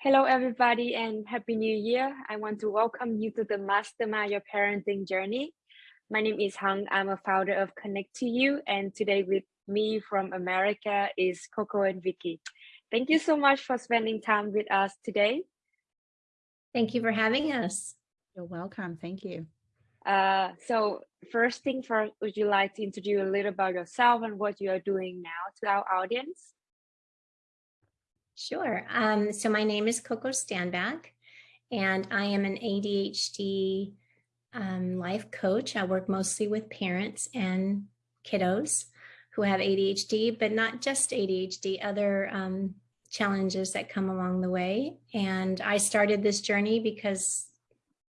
Hello, everybody, and Happy New Year. I want to welcome you to the Mastermind Your Parenting Journey. My name is Hung. I'm a founder of Connect to You, and today with me from America is Coco and Vicky. Thank you so much for spending time with us today. Thank you for having us. You're welcome. Thank you. Uh, so first thing first, would you like to introduce a little about yourself and what you are doing now to our audience? Sure. Um, so my name is Coco Standback, and I am an ADHD um, life coach. I work mostly with parents and kiddos who have ADHD, but not just ADHD, other um, challenges that come along the way. And I started this journey because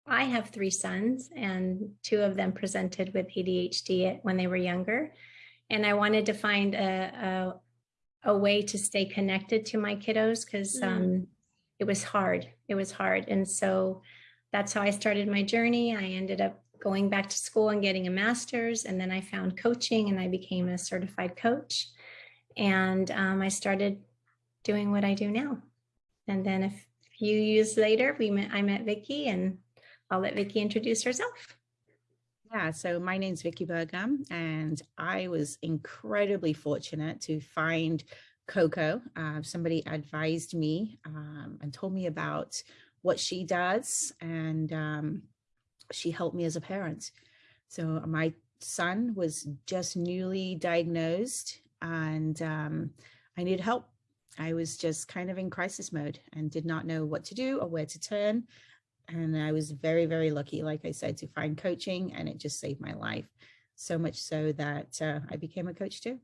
I have three sons and two of them presented with ADHD when they were younger. And I wanted to find a, a way to stay connected to my kiddos because mm. um, it was hard. It was hard. And so that's how I started my journey. I ended up going back to school and getting a master's and then I found coaching and I became a certified coach. And um, I started doing what I do now. And then a few years later, we met, I met Vicki and I'll let Vicki introduce herself. Yeah, so my name's Vicky Burgum, and I was incredibly fortunate to find Coco. Uh, somebody advised me um, and told me about what she does, and um, she helped me as a parent. So my son was just newly diagnosed, and um, I needed help. I was just kind of in crisis mode and did not know what to do or where to turn and I was very, very lucky, like I said, to find coaching and it just saved my life. So much so that uh, I became a coach too.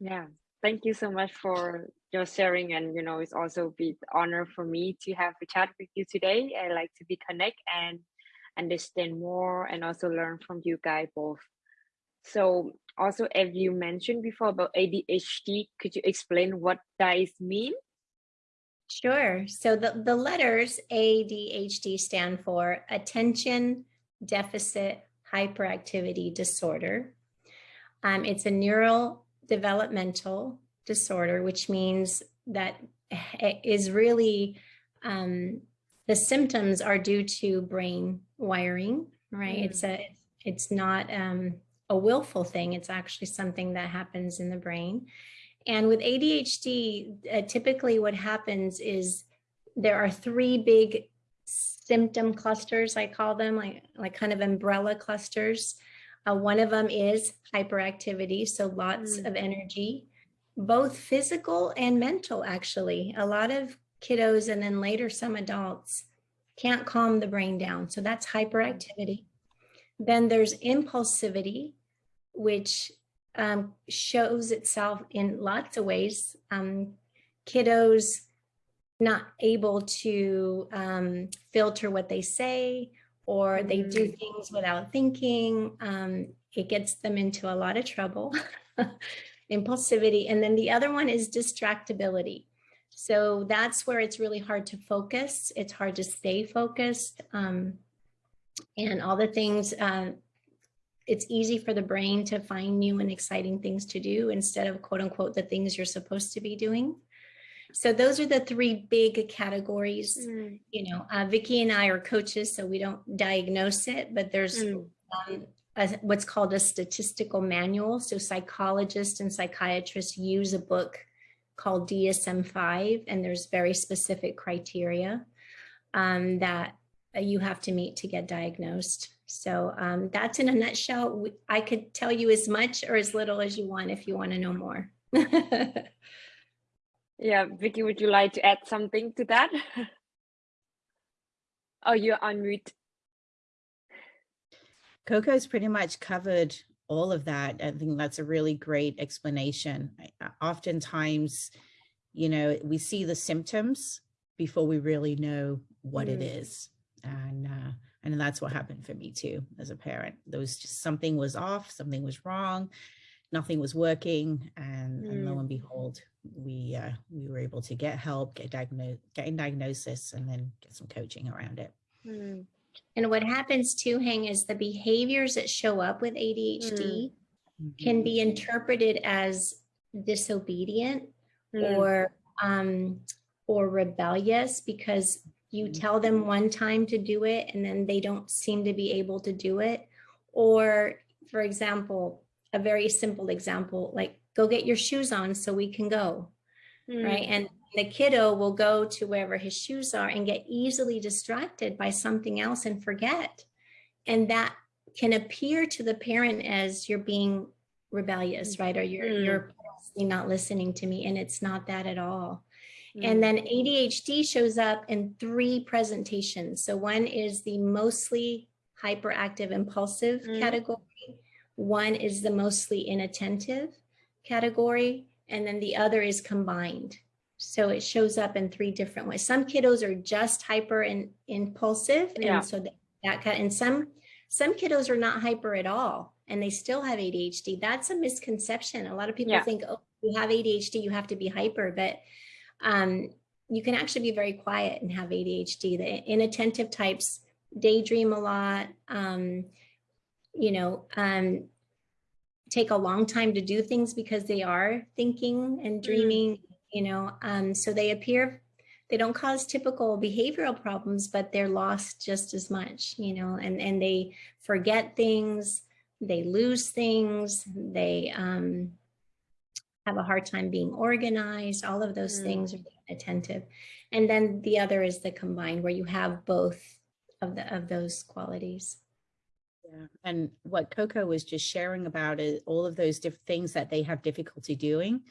Yeah, thank you so much for your sharing. And, you know, it's also be honor for me to have a chat with you today. I like to be connect and understand more and also learn from you guys both. So also, as you mentioned before about ADHD, could you explain what does mean? Sure. So the, the letters ADHD stand for Attention Deficit Hyperactivity Disorder. Um, it's a neural developmental disorder, which means that is really um, the symptoms are due to brain wiring, right? Mm. It's a it's not um, a willful thing. It's actually something that happens in the brain. And with ADHD, uh, typically what happens is there are three big symptom clusters, I call them, like, like kind of umbrella clusters. Uh, one of them is hyperactivity, so lots mm. of energy, both physical and mental, actually. A lot of kiddos and then later some adults can't calm the brain down. So that's hyperactivity. Then there's impulsivity, which um, shows itself in lots of ways. Um, kiddos not able to um, filter what they say or they do mm. things without thinking. Um, it gets them into a lot of trouble, impulsivity. And then the other one is distractibility. So that's where it's really hard to focus. It's hard to stay focused. Um, and all the things uh, it's easy for the brain to find new and exciting things to do instead of quote unquote the things you're supposed to be doing. So those are the three big categories. Mm. You know, uh, Vicki and I are coaches, so we don't diagnose it, but there's mm. um, a, what's called a statistical manual. So psychologists and psychiatrists use a book called DSM-5, and there's very specific criteria um, that you have to meet to get diagnosed. So um, that's in a nutshell. I could tell you as much or as little as you want if you want to know more. yeah, Vicky, would you like to add something to that? oh, you're on mute. Coco's pretty much covered all of that. I think that's a really great explanation. Oftentimes, you know, we see the symptoms before we really know what mm. it is. And uh, and that's what happened for me too, as a parent. There was just something was off, something was wrong, nothing was working. And, mm. and lo mm. and behold, we uh, we were able to get help, get diagnosed, get a diagnosis, and then get some coaching around it. Mm. And what happens too, Hang, is the behaviors that show up with ADHD mm. can be mm-hmm. interpreted as disobedient mm. or um, or rebellious because you tell them one time to do it and then they don't seem to be able to do it. Or, for example, a very simple example, like go get your shoes on so we can go, Mm. right? And the kiddo will go to wherever his shoes are and get easily distracted by something else and forget. And that can appear to the parent as you're being rebellious, right? Or you're, Mm. you're not listening to me. And it's not that at all. Mm. And then ADHD shows up in three presentations. So one is the mostly hyperactive impulsive Mm. category. One is the mostly inattentive category. And then the other is combined. So it shows up in three different ways. Some kiddos are just hyper and impulsive. Yeah. And so that, that and some some kiddos are not hyper at all and they still have ADHD. That's a misconception. A lot of people Yeah. think, oh, you have ADHD, you have to be hyper, but um, you can actually be very quiet and have ADHD. The inattentive types daydream a lot, um, you know, um, take a long time to do things because they are thinking and dreaming, you know, um, so they appear, they don't cause typical behavioral problems, but they're lost just as much, you know, and, and they forget things, they lose things, they, um, have a hard time being organized, all of those Mm. things are attentive. And then the other is the combined where you have both of the of those qualities. Yeah. And what Coco was just sharing about is all of those different things that they have difficulty doing.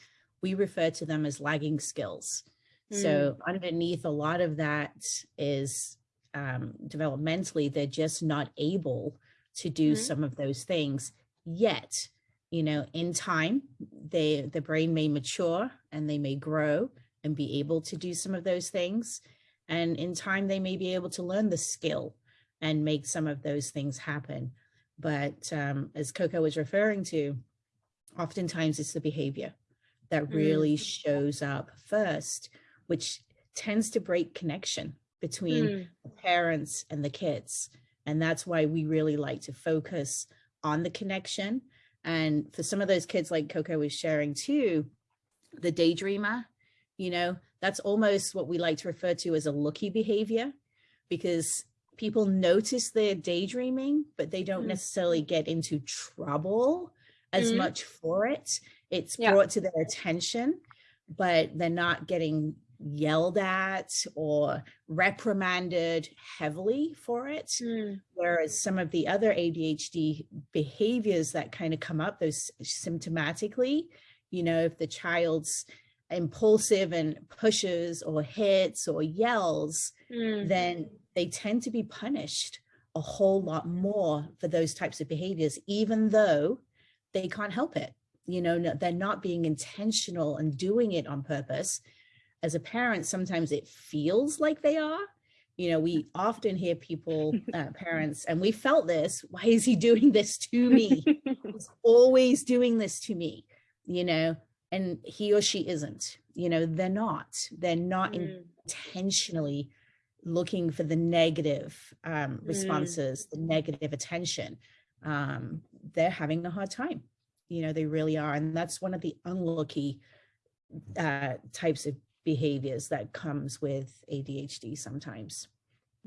We refer to them as lagging skills. So underneath a lot of that is um, developmentally, they're just not able to do Mhm. some of those things yet. You know, in time, they the brain may mature and they may grow and be able to do some of those things. And in time, they may be able to learn the skill and make some of those things happen. But um, as Coco was referring to, oftentimes it's the behavior that Mm. really shows up first, which tends to break connection between Mm. the parents and the kids. And that's why we really like to focus on the connection. And for some of those kids, like Coco was sharing too, the daydreamer, you know, that's almost what we like to refer to as a lucky behavior because people notice they're daydreaming, but they don't Mm. necessarily get into trouble as Mhm. much for it. It's Yeah. brought to their attention, but they're not getting yelled at or reprimanded heavily for it. Mm. Whereas some of the other ADHD behaviors that kind of come up, those symptomatically, you know, if the child's impulsive and pushes or hits or yells, Mm. then they tend to be punished a whole lot more for those types of behaviors, even though they can't help it. You know, they're not being intentional and doing it on purpose. As a parent, sometimes it feels like they are. You know, we often hear people, uh, parents, and we felt this. Why is he doing this to me? He's always doing this to me, you know, and he or she isn't. You know, they're not. They're not Mm. intentionally looking for the negative um, Mm. responses, the negative attention, um, they're having a hard time. You know, they really are. And that's one of the unlucky uh, types of behaviors that comes with ADHD sometimes.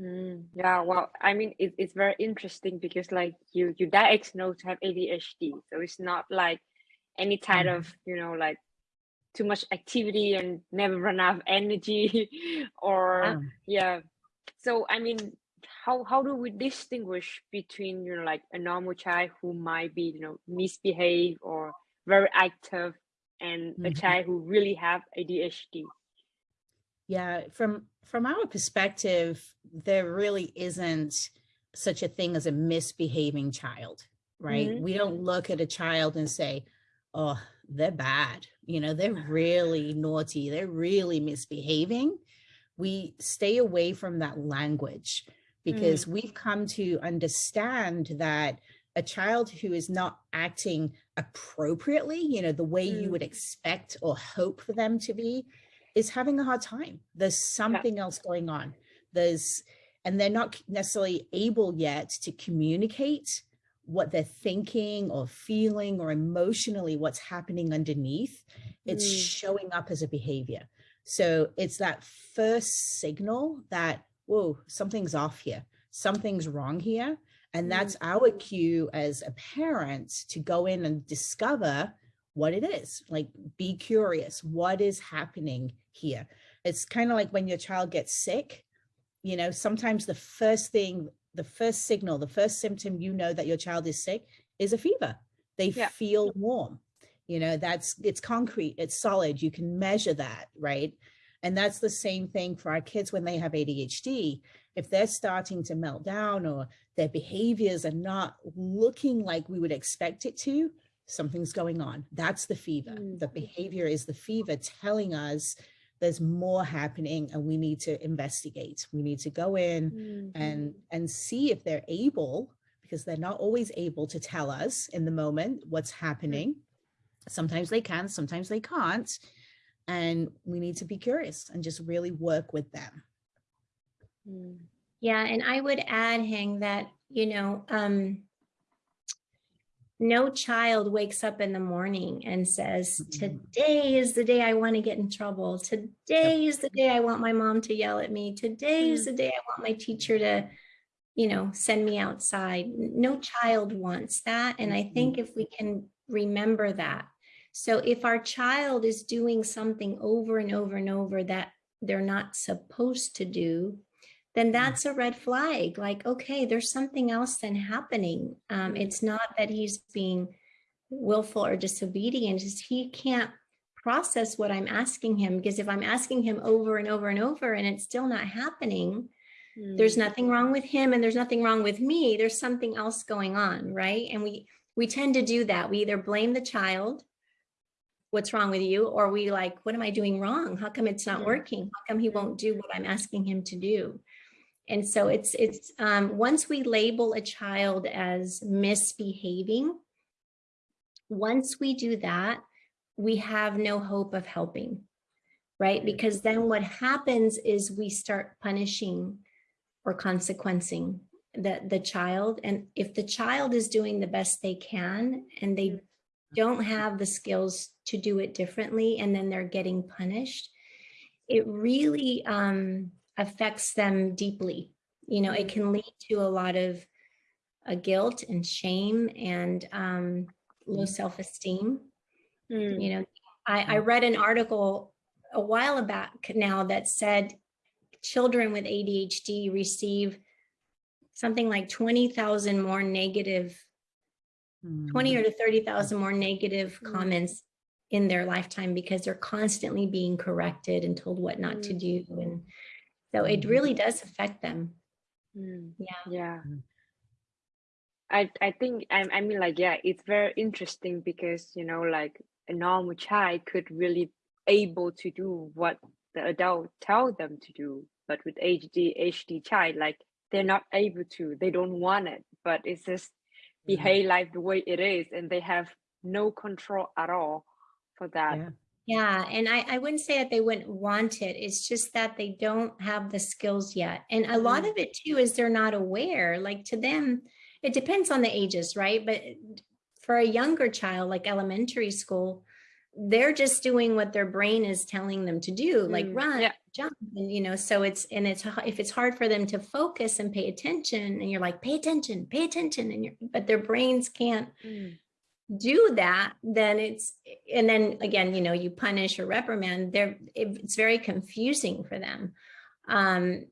Mm, yeah, well, I mean, it, it's very interesting because like you you diagnosed to have ADHD, so it's not like any type Mhm. of you know like too much activity and never run out of energy, or yeah. So I mean, how how do we distinguish between you know like a normal child who might be you know misbehave or very active and a Mhm. child who really have ADHD? Yeah, from from our perspective, there really isn't such a thing as a misbehaving child, right? Mhm. We don't look at a child and say, "Oh, they're bad." You know, they're really naughty. They're really misbehaving. We stay away from that language because we've come to understand that a child who is not acting appropriately, you know, the way you Mm. would expect or hope for them to be, is having a hard time. There's something else going on. There's, and they're not necessarily able yet to communicate what they're thinking or feeling or emotionally what's happening underneath. It's Mm. showing up as a behavior. So it's that first signal that, whoa, something's off here. Something's wrong here. And that's our cue as a parent to go in and discover what it is, like be curious, what is happening here? It's kind of like when your child gets sick, you know, sometimes the first thing, the first signal, the first symptom you know that your child is sick is a fever. They Yeah. feel warm, you know, that's, it's concrete, it's solid, you can measure that, right? And that's the same thing for our kids when they have ADHD. If they're starting to melt down or their behaviors are not looking like we would expect it to, something's going on. That's the fever. Mm. The behavior is the fever telling us there's more happening and we need to investigate. We need to go in Mm. and and see if they're able because they're not always able to tell us in the moment what's happening. Sometimes they can, sometimes they can't. And we need to be curious and just really work with them. Mm. Yeah, and I would add, Hang, that, you know, um, no child wakes up in the morning and says, Mhm. today is the day I want to get in trouble. Today is the day I want my mom to yell at me. Today is the day I want my teacher to, you know, send me outside. No child wants that. And I think if we can remember that. So if our child is doing something over and over and over that they're not supposed to do, then that's a red flag. Like, okay, there's something else then happening. Um, Mhm. it's not that he's being willful or disobedient, it's he can't process what I'm asking him because if I'm asking him over and over and over and it's still not happening, there's Mm. nothing wrong with him and there's nothing wrong with me. There's something else going on, right? And we we tend to do that. We either blame the child, what's wrong with you, or we like, what am I doing wrong? How come it's not Mm. working? How come he won't do what I'm asking him to do? And so it's it's um, once we label a child as misbehaving, once we do that, we have no hope of helping, right? Because then what happens is we start punishing or consequencing the, the child. And if the child is doing the best they can and they don't have the skills to do it differently and then they're getting punished, it really um, affects them deeply. You know, it can lead to a lot of uh, guilt and shame and um, low self-esteem Mm. you know I, I read an article a while back now that said children with adhd receive something like 20,000 more negative 20 or to 30,000 more negative Mm. comments in their lifetime because they're constantly being corrected and told what not to Mm. do and so it Mhm. really does affect them Mm. yeah Yeah. Mm. I I think I I mean like yeah, it's very interesting because you know like a normal child could really able to do what the adult tell them to do, but with ADHD child like they're not able to, they don't want it, but it's just behave like the way it is, and they have no control at all for that. Yeah. Yeah, and I, I wouldn't say that they wouldn't want it. It's just that they don't have the skills yet. And a lot Mm. of it too is they're not aware. Like to them, it depends on the ages, right? But for a younger child, like elementary school, they're just doing what their brain is telling them to do, like Mm, run, yeah. jump, and you know. So it's and it's if it's hard for them to focus and pay attention, and you're like, pay attention, pay attention, and you're but their brains can't Mm. Do that, then it's, and then again, you know, you punish or reprimand, they're, it- it's very confusing for them. Um,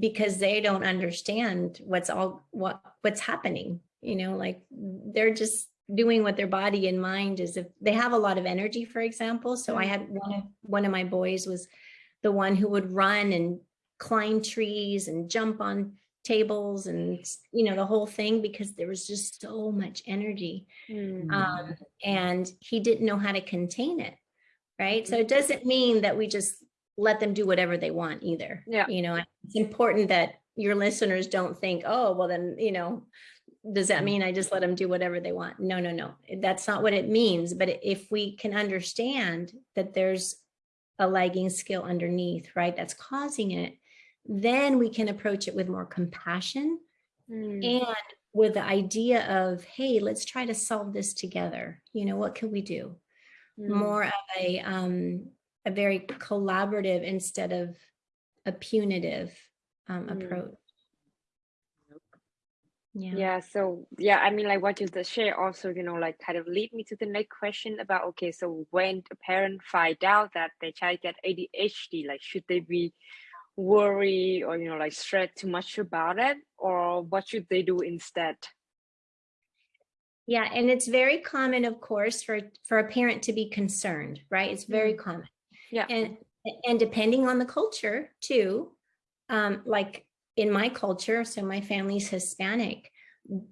because they don't understand what's all, what, what's happening, you know, like they're just doing what their body and mind is. If they have a lot of energy, for example. So I Mm. had one of, one of my boys was the one who would run and climb trees and jump on tables and, you know, the whole thing because there was just so much energy Mm. um, and he didn't know how to contain it right? So it doesn't mean that we just let them do whatever they want either. Yeah. you know it's important that your listeners don't think oh well then you know does that mean i just let them do whatever they want? No no no. That's not what it means but if we can understand that there's a lagging skill underneath right that's causing it then we can approach it with more compassion Mm. and with the idea of hey let's try to solve this together you know what can we do Mm. more of a um a very collaborative instead of a punitive um, Mm. approach. Yeah. Yeah, so yeah, I mean, like what you just share also, you know, like kind of lead me to the next question about okay, so when a parent find out that their child get ADHD, like should they be worry or you know like stress too much about it, or what should they do instead? Yeah, and it's very common, of course, for for a parent to be concerned, right? It's very common. Yeah. And and depending on the culture too, um, like in my culture, so my family's Hispanic,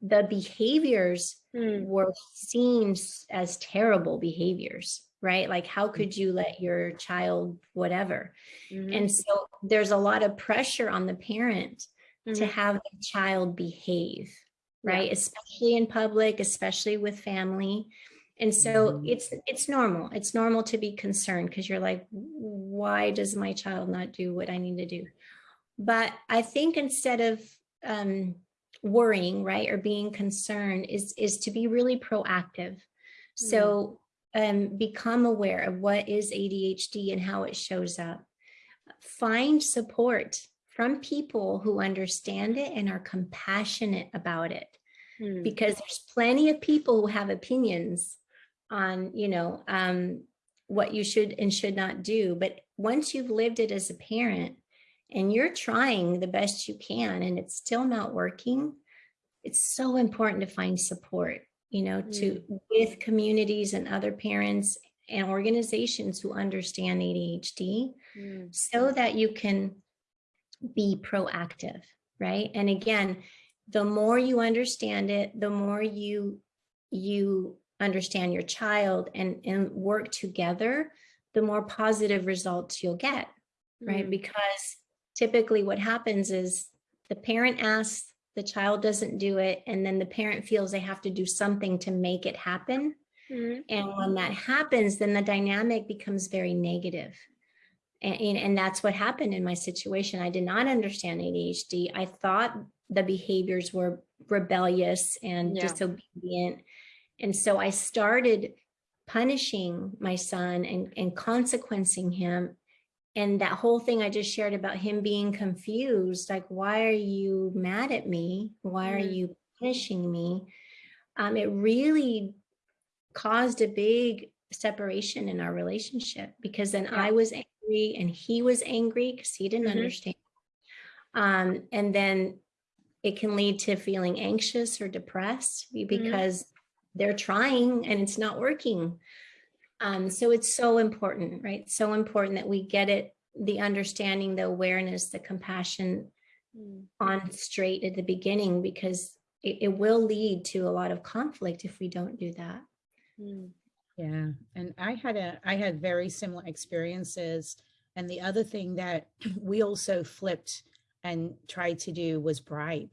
the behaviors Mm, were seen as terrible behaviors, right? Like how could you let your child whatever? mhm, And so there's a lot of pressure on the parent to mhm, have the child behave, Yeah. right? Especially in public, especially with family. And so Mhm. it's it's normal. It's normal to be concerned because you're like, why does my child not do what I need to do? But I think instead of um, worrying, right, or being concerned, is is to be really proactive. So um, become aware of what is ADHD and how it shows up. Find support from people who understand it and are compassionate about it. Mm, because there's plenty of people who have opinions on you know um, what you should and should not do. But once you've lived it as a parent and you're trying the best you can and it's still not working it's so important to find support you know to with communities and other parents and organizations who understand ADHD mm, so that you can be proactive, right? And again, the more you understand it, the more you you understand your child and and work together, the more positive results you'll get, right? mm, Because typically what happens is the parent asks, the child doesn't do it, and then the parent feels they have to do something to make it happen. mhm, And when that happens, then the dynamic becomes very negative. And, and, and that's what happened in my situation. I did not understand ADHD. I thought the behaviors were rebellious and Yeah. disobedient. And so I started punishing my son and, and consequencing him. And that whole thing I just shared about him being confused, like, why are you mad at me? Why are Mm. you punishing me? Um, it really caused a big separation in our relationship because then Yeah. I was angry and he was angry because he didn't Mhm. understand. Um, and then it can lead to feeling anxious or depressed be- because they're trying and it's not working. Um, so it's so important, right? So important that we get it, the understanding, the awareness, the compassion mm, on straight at the beginning because it, it will lead to a lot of conflict if we don't do that. mm, Yeah, and I had a I had very similar experiences. And the other thing that we also flipped and tried to do was bribe.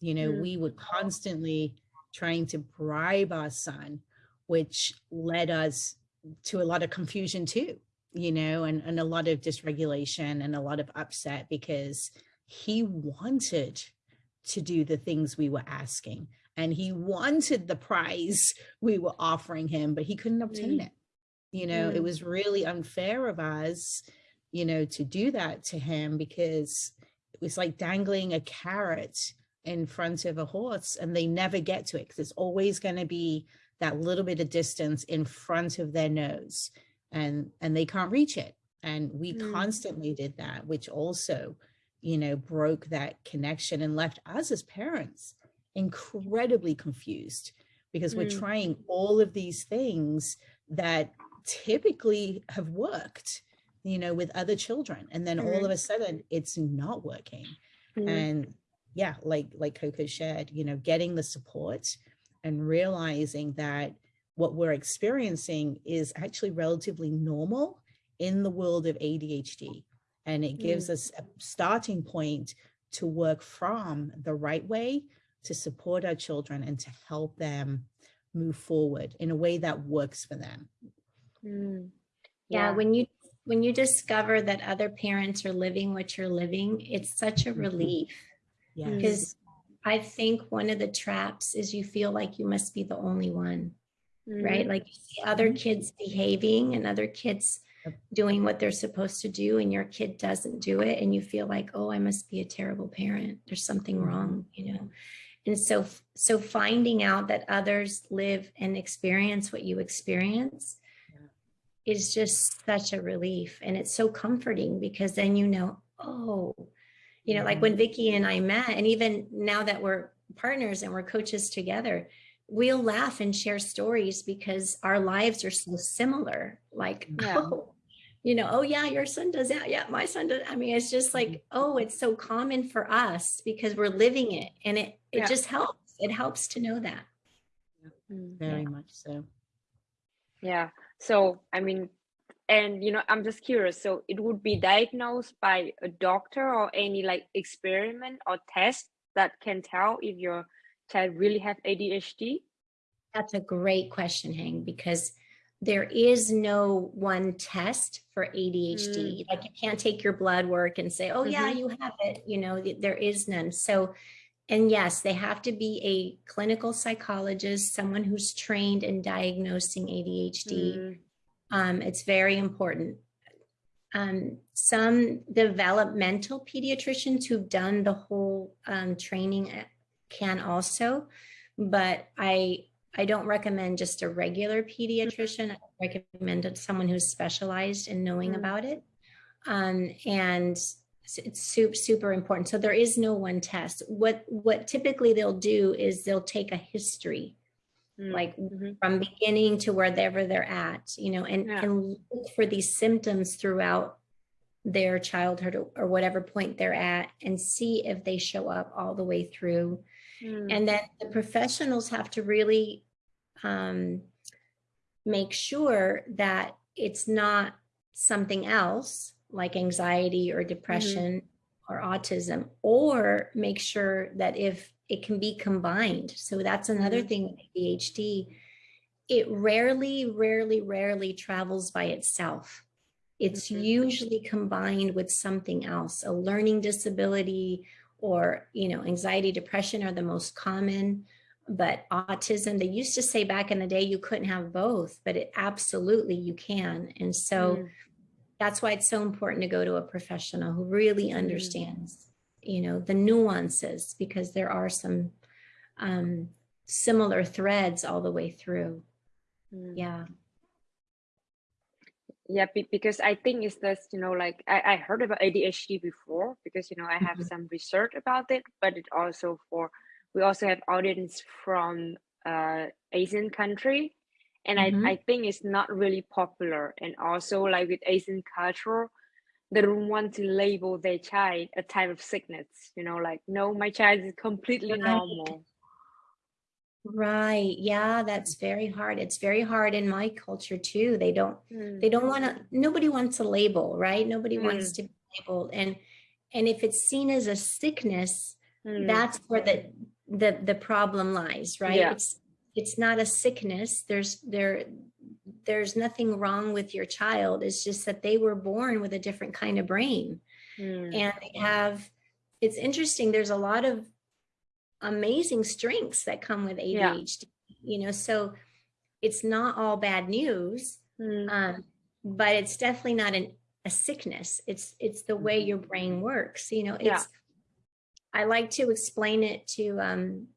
You know, Mm. we were constantly trying to bribe our son, which led us to a lot of confusion too, you know, and, and a lot of dysregulation and a lot of upset because he wanted to do the things we were asking and he wanted the prize we were offering him, but he couldn't obtain Mm. it. You know, it Mm. was really unfair of us, you know, to do that to him because it was like dangling a carrot in front of a horse and they never get to it because it's always going to be that little bit of distance in front of their nose and and they can't reach it and we Mm. constantly did that which also you know broke that connection and left us as parents incredibly confused because we're Mm. trying all of these things that typically have worked you know with other children and then all of a sudden it's not working mm, and yeah like like coco shared you know getting the support and realizing that what we're experiencing is actually relatively normal in the world of adhd and it gives us a starting point to work from the right way to support our children and to help them move forward in a way that works for them mm. Yeah, when you when you discover that other parents are living what you're living, it's such a Mhm. relief. Because I think one of the traps is you feel like you must be the only one, right? Mhm, Like you see other Mhm. kids behaving and other kids doing what they're supposed to do and your kid doesn't do it and you feel like oh i must be a terrible parent there's something Mhm. wrong you know and so so finding out that others live and experience what you experience Yeah. is just such a relief and it's so comforting because then you know oh you know like when Vicky and I met and even now that we're partners and we're coaches together we'll laugh and share stories because our lives are so similar like Yeah. oh you know oh yeah your son does that yeah my son does i mean it's just like oh it's so common for us because we're living it and it it Yeah. just helps it helps to know that Mm. Very much so. Yeah. So, I mean, and you know, I'm just curious. So, it would be diagnosed by a doctor or any like experiment or test that can tell if your child really have ADHD? That's a great question, Hang, because there is no one test for ADHD. Like you can't take your blood work and say, oh, yeah, Mhm. you have it. You know, there is none. So, and yes, they have to be a clinical psychologist, someone who's trained in diagnosing ADHD. Mm, Um, it's very important. Um, some developmental pediatricians who've done the whole um, training uh, can also, but I I don't recommend just a regular pediatrician. I recommend someone who's specialized in knowing Mm. about it. Um, and it's- it's super super important. So there is no one test. What what typically they'll do is they'll take a history mm, like mhm. from beginning to wherever they're at, you know, and, Yeah. and look for these symptoms throughout their childhood or, or whatever point they're at and see if they show up all the way through. Mm, And then the professionals have to really um, make sure that it's not something else like anxiety or depression or autism, or make sure that if it can be combined. So that's another Mhm. thing with ADHD. It rarely, rarely, rarely travels by itself. It's Mhm. usually combined with something else, a learning disability or, you know, anxiety, depression are the most common, but autism, they used to say back in the day you couldn't have both, but it absolutely you can. And so mm, that's why it's so important to go to a professional who really Mhm. understands you know the nuances because there are some um similar threads all the way through mm. yeah Yeah, because I think it's just, you know, like I, I heard about ADHD before because, you know, I have Mhm. some research about it, but it also for, we also have audience from uh Asian country. And Mhm. I, I think it's not really popular. And also like with Asian culture, they don't want to label their child a type of sickness, you know, like, no, my child is completely Right. normal. right. Yeah that's very hard. It's very hard in my culture too. They don't Mm, they don't want to nobody wants a label right? Nobody wants to be labeled. And and if it's seen as a sickness mm, that's where the the the problem lies right? Yeah. it's it's not a sickness. There's there there's nothing wrong with your child. It's just that they were born with a different kind of brain. Mm, and they have it's interesting there's a lot of amazing strengths that come with Yeah. ADHD you know so it's not all bad news mm, um, but it's definitely not an a sickness. It's it's the way your brain works you know it's Yeah. i like to explain it to um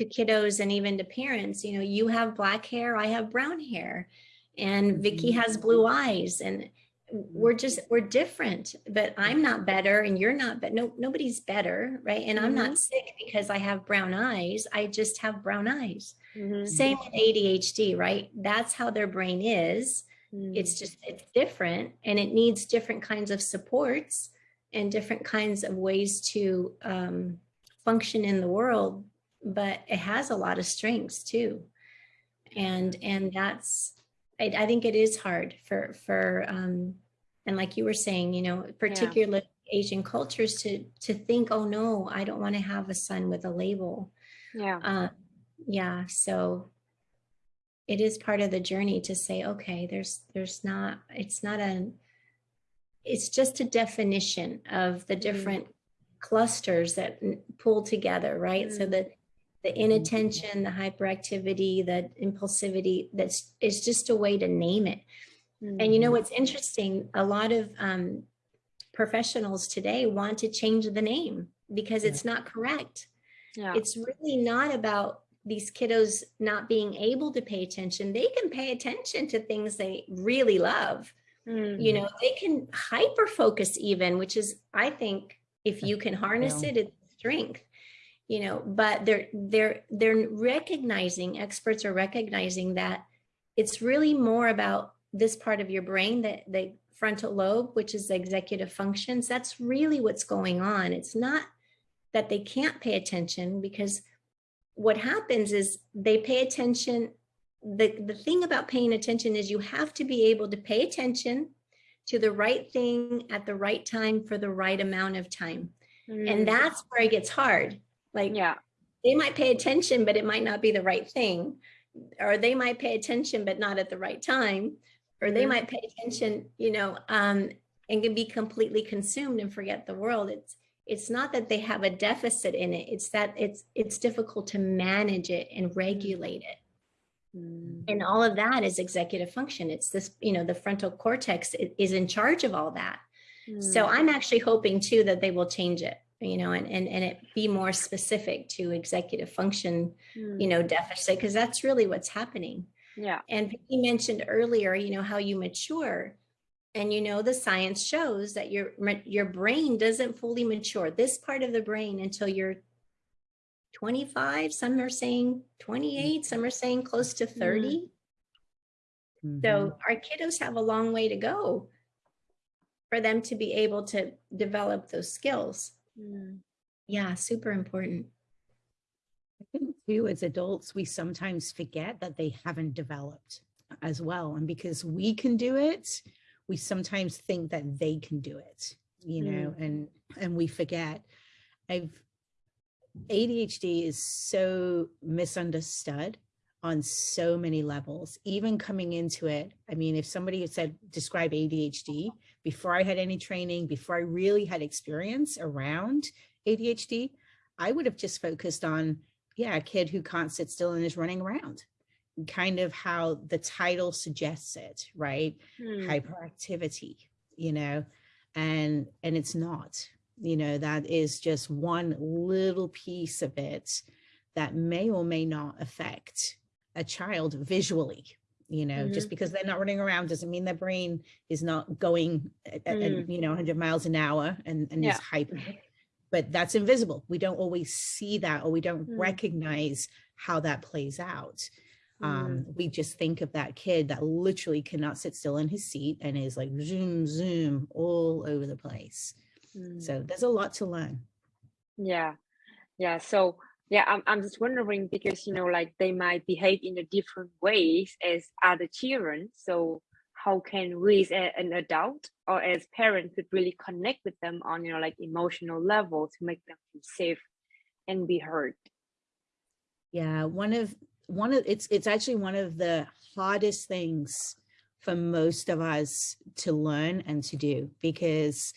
to kiddos and even to parents you know you have black hair i have brown hair and vicky Mhm. has blue eyes and we're just we're different but i'm not better and you're not but no nobody's better right? And i'm not sick because i have brown eyes i just have brown eyes. Mhm, same with adhd right? That's how their brain is. Mm, it's just it's different and it needs different kinds of supports and different kinds of ways to um, function in the world but it has a lot of strengths too and and that's I, I think it is hard for for um and like you were saying you know particularly asian cultures to to think oh no i don't want to have a son with a label yeah. uh, yeah so it is part of the journey to say okay there's there's not it's not a it's just a definition of the Mm. different clusters that pull together right so Mm. that the inattention the hyperactivity the impulsivity that's it's just a way to name it And you know Mhm. what's interesting? A lot of um, professionals today want to change the name because it's not correct. yeah It's really not about these kiddos not being able to pay attention. They can pay attention to things they really love. Mm. You know, they can hyper focus even, which is, I think, if you can harness Yeah. it, it's strength. You know, but they're they're they're recognizing experts are recognizing that it's really more about this part of your brain that the frontal lobe which is the executive functions that's really what's going on. It's not that they can't pay attention because what happens is they pay attention. The the thing about paying attention is you have to be able to pay attention to the right thing at the right time for the right amount of time. Mm. and that's where it gets hard like yeah they might pay attention, but it might not be the right thing. Or they might pay attention, but not at the right time. Or they Mhm. might pay attention, you know, um, and can be completely consumed and forget the world. It's it's not that they have a deficit in it. It's that it's it's difficult to manage it and regulate it. Mm. And all of that is executive function. It's this, you know, the frontal cortex is in charge of all that. So Mm. I'm actually hoping too that they will change it, you know, and and and it be more specific to executive function you Mm. know, deficit, because that's really what's happening. yeah And Vicky mentioned earlier, you know, how you mature. And you know, the science shows that your your brain doesn't fully mature. This part of the brain until you're 25, some are saying 28, some are saying close to 30. Mhm. So our kiddos have a long way to go for them to be able to develop those skills. Mm. Yeah, super important. I think too, as adults, we sometimes forget that they haven't developed as well. And because we can do it, we sometimes think that they can do it, you know, and and we forget. I've ADHD is so misunderstood on so many levels. Even coming into it, I mean, if somebody had said describe ADHD before I had any training, before I really had experience around ADHD, I would have just focused on yeah, a kid who can't sit still and is running around. Kind of how the title suggests it, right? Mm. Hyperactivity, you know, and and it's not, you know, that is just one little piece of it that may or may not affect a child visually. You know, just because they're not running around doesn't mean their brain is not going at, at- at, Mm. you know 100 miles an hour and, and Yeah. is hyper but that's invisible. We don't always see that or we don't Mm. recognize how that plays out. Mm. Um, we just think of that kid that literally cannot sit still in his seat and is like zoom, zoom all over the place. Mm. So there's a lot to learn. Yeah, yeah. So yeah, I'm I'm just wondering because you know, like they might behave in a different ways as other children. So how can we as an adult or as parents could really connect with them on you know like emotional level to make them feel safe and be heard? Yeah, one of one of it's it's actually one of the hardest things for most of us to learn and to do because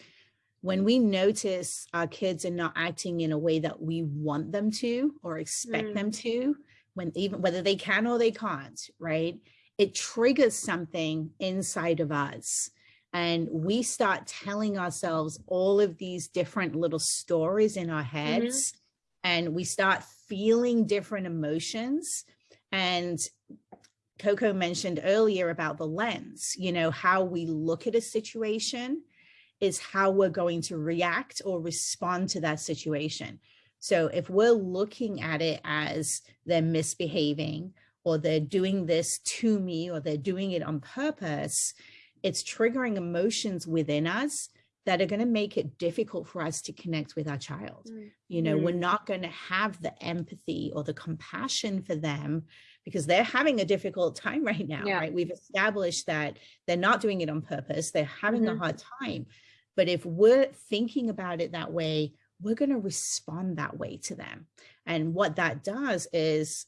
when we notice our kids are not acting in a way that we want them to or expect Mm. them to when even whether they can or they can't right it triggers something inside of us. And we start telling ourselves all of these different little stories in our heads and we start feeling different emotions. And Coco mentioned earlier about the lens, you know, how we look at a situation is how we're going to react or respond to that situation. So if we're looking at it as they're misbehaving or they're doing this to me or they're doing it on purpose, it's triggering emotions within us that are going to make it difficult for us to connect with our child Mm. you know we're Mm. not going to have the empathy or the compassion for them because they're having a difficult time right now Yeah. right we've established that they're not doing it on purpose they're having a Mhm. hard time but if we're thinking about it that way we're going to respond that way to them and what that does is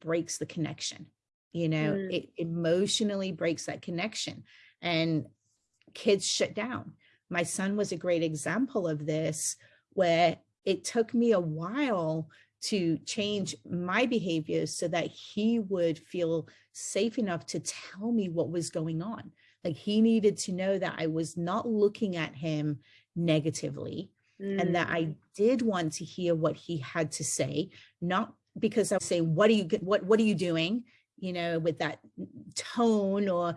breaks the connection you know Mm. it emotionally breaks that connection and kids shut down my son was a great example of this where it took me a while to change my behaviors so that he would feel safe enough to tell me what was going on Like he needed to know that I was not looking at him negatively and that Mm. I did want to hear what he had to say, not because I say, what are you, what, what are you doing? You know, with that tone or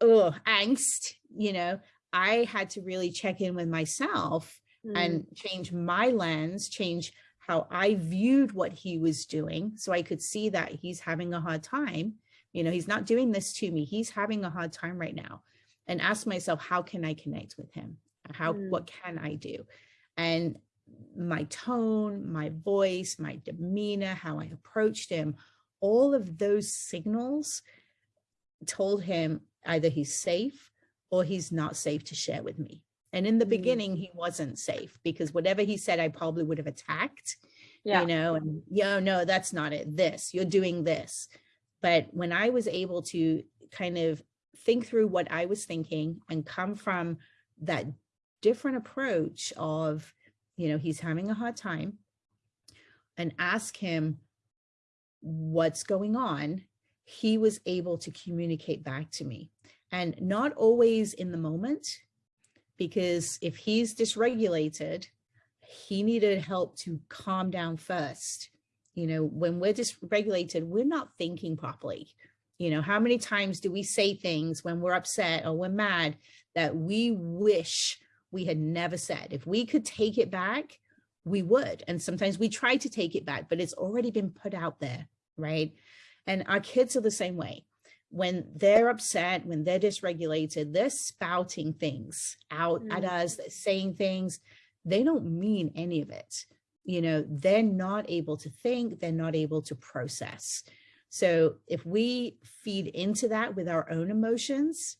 oh, angst, you know, I had to really check in with myself Mm. and change my lens, change how I viewed what he was doing. So I could see that he's having a hard time. You know, he's not doing this to me. He's having a hard time right now. And ask myself, how can I connect with him? How, Mm. what can I do? And my tone, my voice, my demeanor, how I approached him, all of those signals told him either he's safe or he's not safe to share with me. And in the Mm. beginning, he wasn't safe because whatever he said, I probably would have attacked, yeah you know, and yeah, no, that's not it. This, you're doing this. But when I was able to kind of think through what I was thinking and come from that different approach of, you know, he's having a hard time and ask him what's going on, he was able to communicate back to me. And not always in the moment, because if he's dysregulated, he needed help to calm down first. You know, when we're dysregulated, we're not thinking properly. You know, how many times do we say things when we're upset or we're mad that we wish we had never said? If we could take it back, we would. And sometimes we try to take it back, but it's already been put out there, right? And our kids are the same way. When they're upset, when they're dysregulated, they're spouting things out at Mm. us, they're saying things. They don't mean any of it. You know, they're not able to think, they're not able to process. So if we feed into that with our own emotions,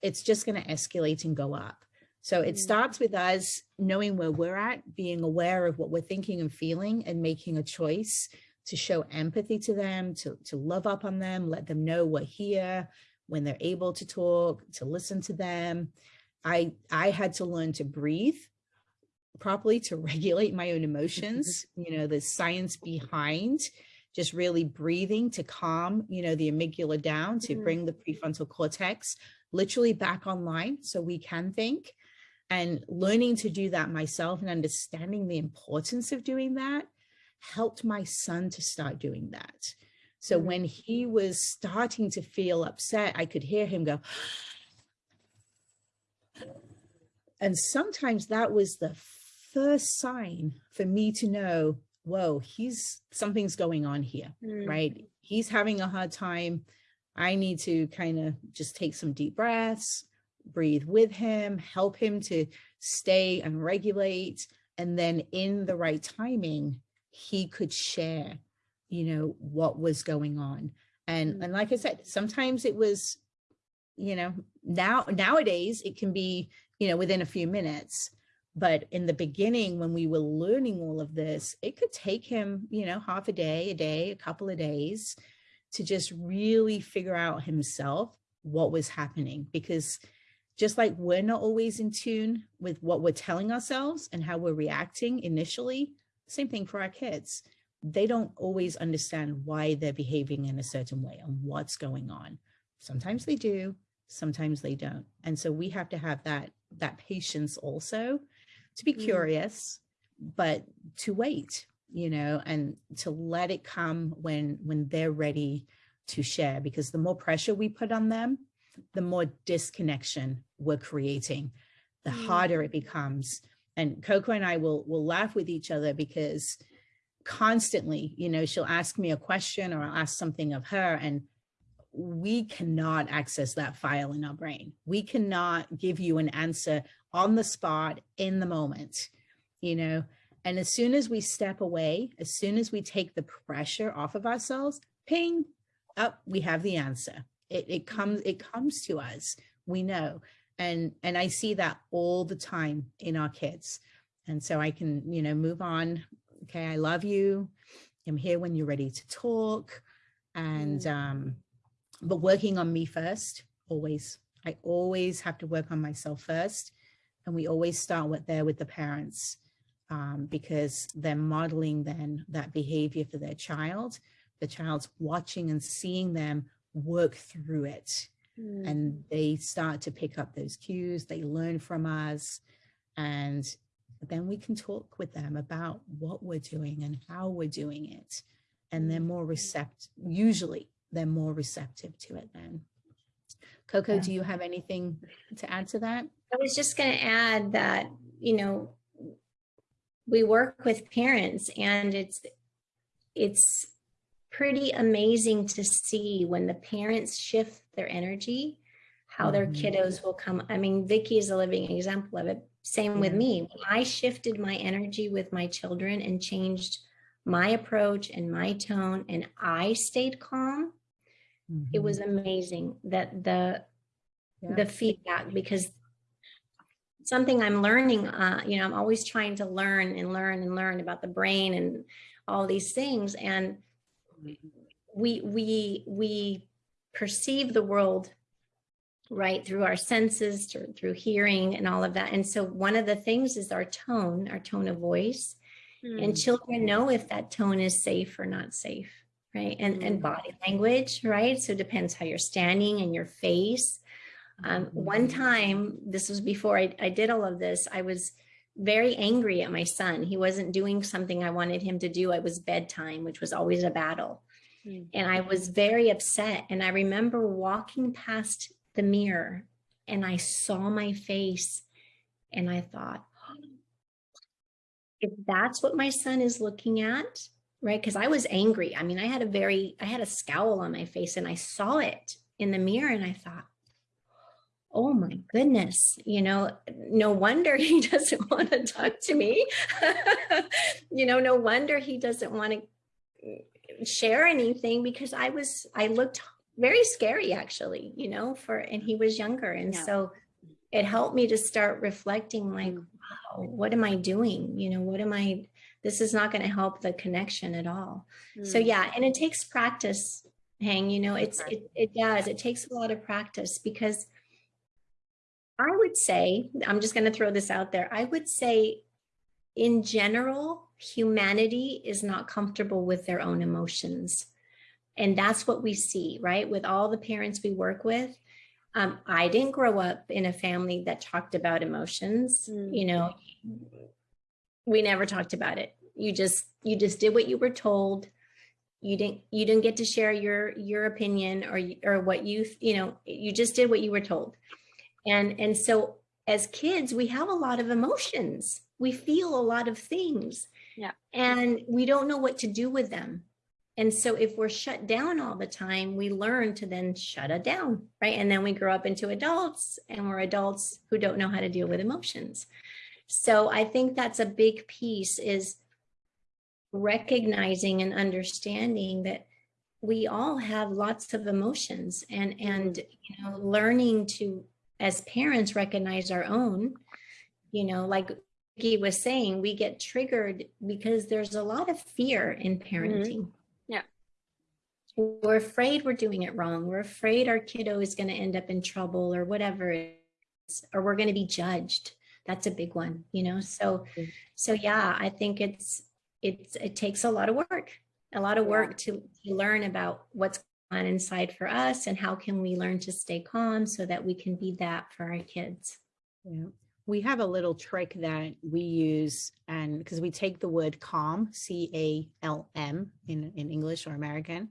it's just going to escalate and go up. So it Mm. starts with us knowing where we're at, being aware of what we're thinking and feeling and making a choice to show empathy to them, to, to love up on them, let them know we're here when they're able to talk, to listen to them. I, I had to learn to breathe properly to regulate my own emotions. you know, the science behind just really breathing to calm, you know, the amygdala down to Mhm. bring the prefrontal cortex literally back online so we can think and learning to do that myself and understanding the importance of doing that helped my son to start doing that. So Mhm. when he was starting to feel upset, I could hear him go, and sometimes that was the first sign for me to know, whoa, he's something's going on here, Mm. right? He's having a hard time. I need to kind of just take some deep breaths, breathe with him, help him to stay and regulate. And then in the right timing, he could share, you know, what was going on. And, Mm. and like I said, sometimes it was, you know, now nowadays it can be, you know, within a few minutes. But in the beginning, when we were learning all of this, it could take him, you know, half a day, a day, a couple of days to just really figure out himself what was happening. Because just like we're not always in tune with what we're telling ourselves and how we're reacting initially, same thing for our kids. They don't always understand why they're behaving in a certain way and what's going on. Sometimes they do, sometimes they don't. And so we have to have that that patience also to be Mm. curious, but to wait, you know, and to let it come when when they're ready to share because the more pressure we put on them, the more disconnection we're creating, the Mm. harder it becomes. And Coco and I will will laugh with each other because constantly, you know, she'll ask me a question or I'll ask something of her and we cannot access that file in our brain. We cannot give you an answer on the spot in the moment, you know, and as soon as we step away, as soon as we take the pressure off of ourselves, ping, up, we have the answer. It, it comes, it comes to us, we know. And, and I see that all the time in our kids. And so I can, you know, move on. Okay, I love you. I'm here when you're ready to talk. And, Mm. um, but working on me first, always. I always have to work on myself first. And we always start with there with the parents um, because they're modeling then that behavior for their child. The child's watching and seeing them work through it. Mm. and they start to pick up those cues they learn from us and then we can talk with them about what we're doing and how we're doing it and they're more receptive usually they're more receptive to it then coco Yeah. do you have anything to add to that I was just going to add that, you know, we work with parents and it's, it's pretty amazing to see when the parents shift their energy, how their Mhm. kiddos will come. I mean, Vicky is a living example of it. Same with me. When I shifted my energy with my children and changed my approach and my tone and I stayed calm, it Mhm. was amazing that the Yeah. the feedback because something I'm learning, uh, you know, I'm always trying to learn and learn and learn about the brain and all these things. And we we we perceive the world right through our senses, through, through hearing and all of that. And so one of the things is our tone, our tone of voice. And Mm. children know if that tone is safe or not safe, right? And and Mm. body language, right? So it depends how you're standing and your face. Um, one time, this was before I, I did all of this, I was very angry at my son. He wasn't doing something I wanted him to do. It was bedtime, which was always a battle. Mm. And I was very upset. And I remember walking past the mirror and I saw my face and I thought, if that's what my son is looking at, right? Because I was angry. I mean, I had a very, I had a scowl on my face and I saw it in the mirror and I thought, oh my goodness, you know, no wonder he doesn't want to talk to me. you know, no wonder he doesn't want to share anything because I was, I looked very scary actually, you know, for, and he was younger. And Yeah. so it helped me to start reflecting like, Mm. wow, what am I doing? You know, what am I, this is not going to help the connection at all. So Mm. yeah, and it takes practice, Hang, you know, it's, it, it does, it takes a lot of practice because I would say, I'm just going to throw this out there. I would say in general, humanity is not comfortable with their own emotions. And that's what we see, right? With all the parents we work with. Um, I didn't grow up in a family that talked about emotions. Mm. You know, we never talked about it. You just you just did what you were told. You didn't you didn't get to share your your opinion or or what you you know you just did what you were told. And and so as kids we have a lot of emotions. We feel a lot of things. Yeah. And we don't know what to do with them. And so if we're shut down all the time, we learn to then shut it down, right? And then we grow up into adults and we're adults who don't know how to deal with emotions. So I think that's a big piece is recognizing and understanding that we all have lots of emotions and and you know learning to as parents recognize our own you know like Vicky was saying we get triggered because there's a lot of fear in parenting. Yeah. we're afraid we're doing it wrong. We're afraid our kiddo is going to end up in trouble or whatever it is, or we're going to be judged. That's a big one you know? So Mm. so yeah i think it's it's it takes a lot of work a lot of work to, to learn about what's on inside for us and how can we learn to stay calm so that we can be that for our kids Yeah. We have a little trick that we use and because we take the word calm, C A L M in, in English or American,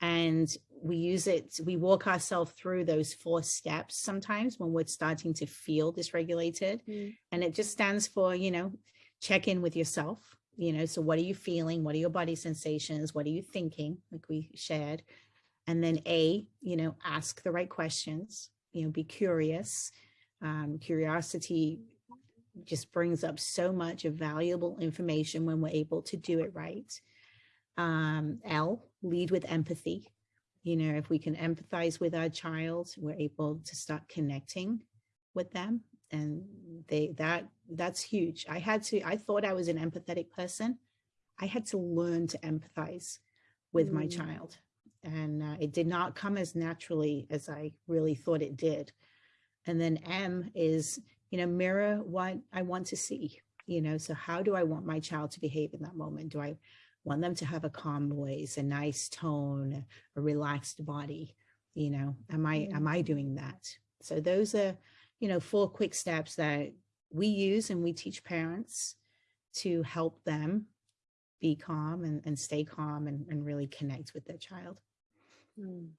and we use it, we walk ourselves through those four steps sometimes when we're starting to feel dysregulated. Mm. And it just stands for, you know, check in with yourself. You know, so what are you feeling? What are your body sensations? What are you thinking? Like we shared. And then A, you know, ask the right questions, you know, be curious um, curiosity just brings up so much of valuable information when we're able to do it right. Um, L, lead with empathy. You know, if we can empathize with our child, we're able to start connecting with them. And they that that's huge. I had to, I thought I was an empathetic person. I had to learn to empathize with my Mm. child. And uh, it did not come as naturally as I really thought it did. And then M is, you know, mirror what I want to see, you know, so how do I want my child to behave in that moment? Do I want them to have a calm voice, a nice tone, a relaxed body? you know am i am i doing that so those are you know four quick steps that we use and we teach parents to help them be calm and, and stay calm and, and really connect with their child Mm.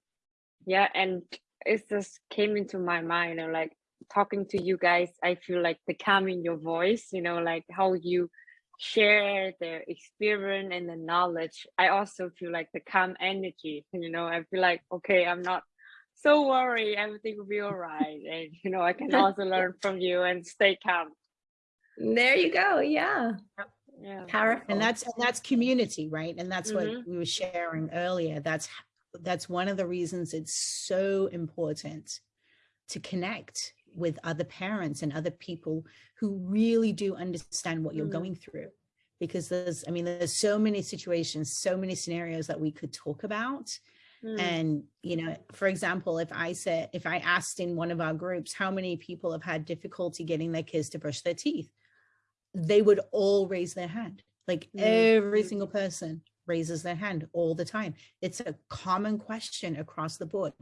Yeah, and it just came into my mind, you know, like talking to you guys, I feel like the calm in your voice, you know, like how you share the experience and the knowledge. I also feel like the calm energy, you know, I feel like, okay, I'm not so worried, everything will be all right. And, you know, I can also learn from you and stay calm. There you go. Yeah. Yeah. Powerful. and that's and that's community right and that's Mhm. what we were sharing earlier that's h- that's one of the reasons it's so important to connect with other parents and other people who really do understand what you're Mm. going through because there's i mean there's so many situations so many scenarios that we could talk about Mm. and you know for example if i said if i asked in one of our groups how many people have had difficulty getting their kids to brush their teeth they would all raise their hand like Mm. every single person raises their hand all the time. It's a common question across the board.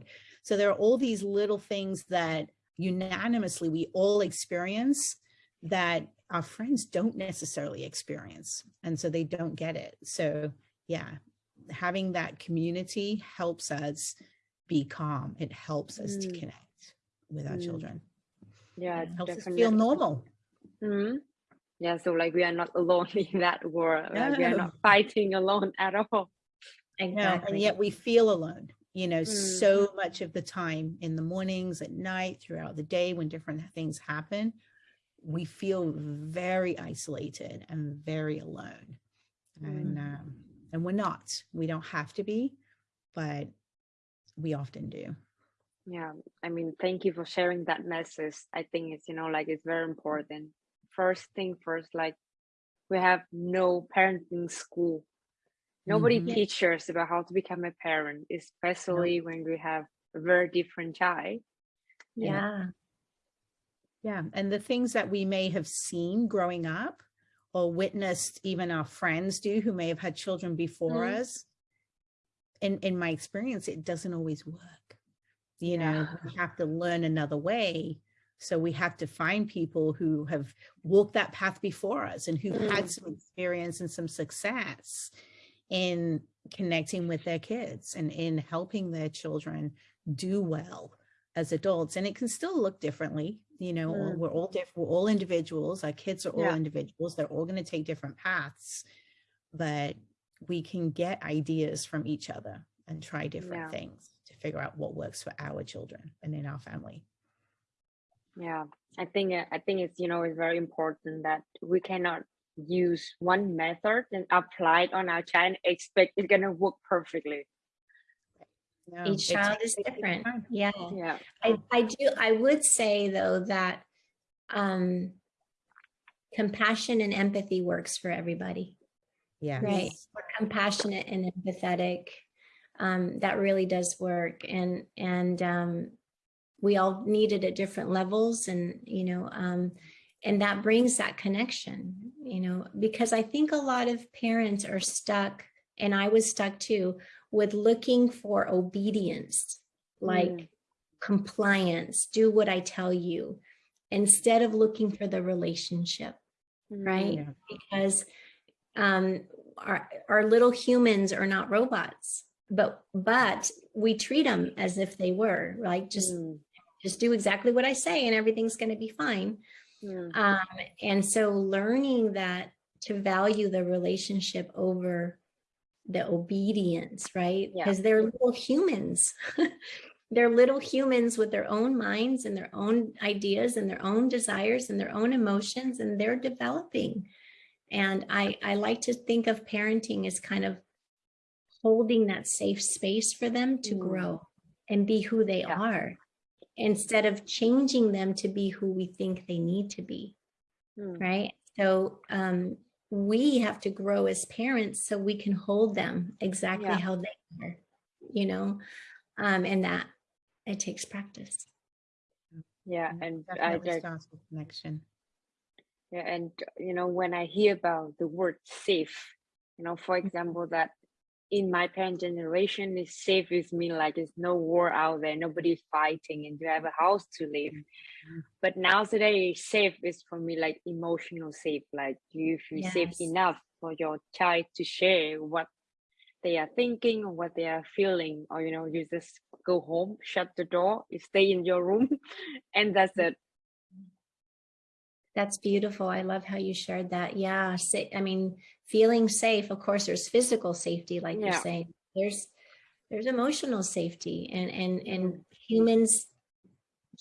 So there are all these little things that unanimously we all experience that our friends don't necessarily experience and so they don't get it. So yeah having that community helps us be calm. It helps us to Mm. connect with our Mm. children. Yeah, it helps us feel normal. Hmm Yeah, so like we are not alone in that world. Like we are not fighting alone at all. No, exactly. and yet we feel alone, you know, Mm. so much of the time in the mornings, at night, throughout the day, when different things happen, we feel very isolated and very alone. And Mm. um, and we're not. We don't have to be, but we often do. Yeah, I mean, thank you for sharing that message. I think it's, you know, like it's very important. First thing first, like we have no parenting school. Nobody Mhm. teaches about how to become a parent, especially when we have a very different child. yeah. Yeah. And the things that we may have seen growing up or witnessed even our friends do who may have had children before Mhm. us, in, in my experience, it doesn't always work. You know, Yeah. we have to learn another way. So we have to find people who have walked that path before us and who've had Mm. some experience and some success in connecting with their kids and in helping their children do well as adults and it can still look differently you know Mm. we're all different we're all individuals our kids are all Yeah. individuals they're all going to take different paths but we can get ideas from each other and try different Yeah. things to figure out what works for our children and in our family Yeah, I think uh, I think it's you know it's very important that we cannot use one method and apply it on our child and expect it's gonna work perfectly. No, Each child is it different. Yeah. Yeah. I, I do I would say though that um compassion and empathy works for everybody. Yeah. Right. We're Compassionate and empathetic. Um, that really does work. And and um we all need it at different levels and you know um and that brings that connection, you know, because I think a lot of parents are stuck, and I was stuck too, with looking for obedience, like Mm. compliance, do what I tell you, instead of looking for the relationship, right? Yeah. Because um, our, our little humans are not robots, but but we treat them as if they were, like just Mm, just do exactly what I say and everything's going to be fine. mm, Um, and so learning that to value the relationship over the obedience, right? Yeah. Because they're little humans. they're little humans with their own minds and their own ideas and their own desires and their own emotions, and they're developing. And I, I like to think of parenting as kind of holding that safe space for them to Mm. grow and be who they Yeah. are instead of changing them to be who we think they need to be mm. right? So um we have to grow as parents so we can hold them exactly Yeah. how they are you know? Um and that it takes practice. Yeah, and I definitely just starts with connection. Yeah, and you know when I hear about the word safe, you know, for example, that in my parent generation is safe with me like it's no war out there nobody fighting and you have a house to live Mhm. but now today safe is for me like emotional safe like you feel safe enough for your child to share what they are thinking or what they are feeling or you know you just go home shut the door you stay in your room and that's it That's beautiful. I love how you shared that. Yeah. I mean, feeling safe, of course, there's physical safety, like Yeah. you're saying. There's there's emotional safety and and and humans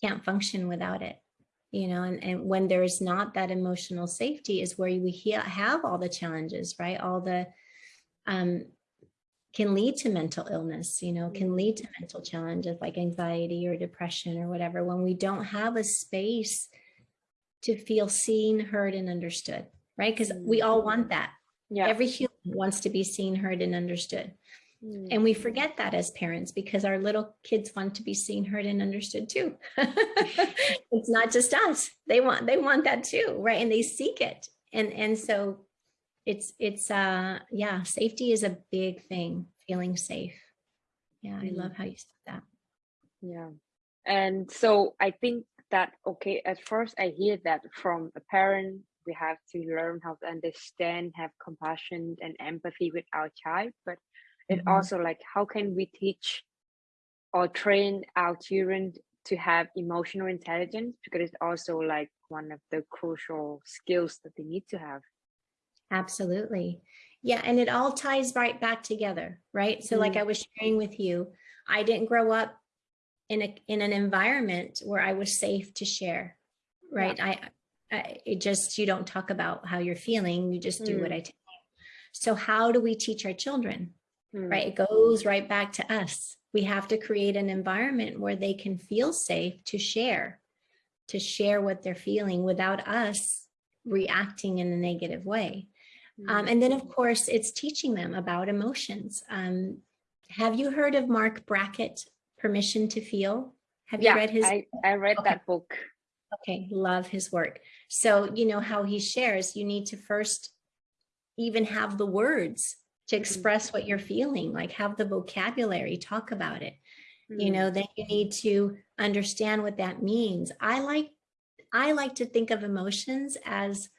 can't function without it. You know, and, and when there's not that emotional safety is where we have all the challenges, right? All the um can lead to mental illness, you know, can lead to mental challenges like anxiety or depression or whatever when we don't have a space to feel seen, heard, and understood, right? Because we all want that. Yeah Every human wants to be seen, heard, and understood. Mm. And we forget that as parents because our little kids want to be seen, heard, and understood too. it's not just us. They want they want that too, right? And they seek it. And and so it's it's uh yeah, safety is a big thing, feeling safe. Yeah, I Mhm. love how you said that. Yeah. And so I think that, okay, at first I hear that from a parent, we have to learn how to understand, have compassion and empathy with our child. But it Mhm. also like, how can we teach or train our children to have emotional intelligence? Because it's also like one of the crucial skills that they need to have. Absolutely. Yeah, and it all ties right back together, right? So like Mm. I was sharing with you, I didn't grow up in a in an environment where I was safe to share, right? I, I it just you don't talk about how you're feeling, you just do what Mm. I tell you. So how do we teach our children? Mm. Right? It goes right back to us. We have to create an environment where they can feel safe to share, to share what they're feeling without us reacting in a negative way. Um, Mm. and then, of course, it's teaching them about emotions. Um, have you heard of Marc Brackett, Permission to Feel? Have you read his? I, I read Okay. that book. Okay, love his work. So, you know how he shares, you need to first even have the words to Mhm. express what you're feeling, like have the vocabulary, talk about it. You Mm. know, then you need to understand what that means. I like I like to think of emotions as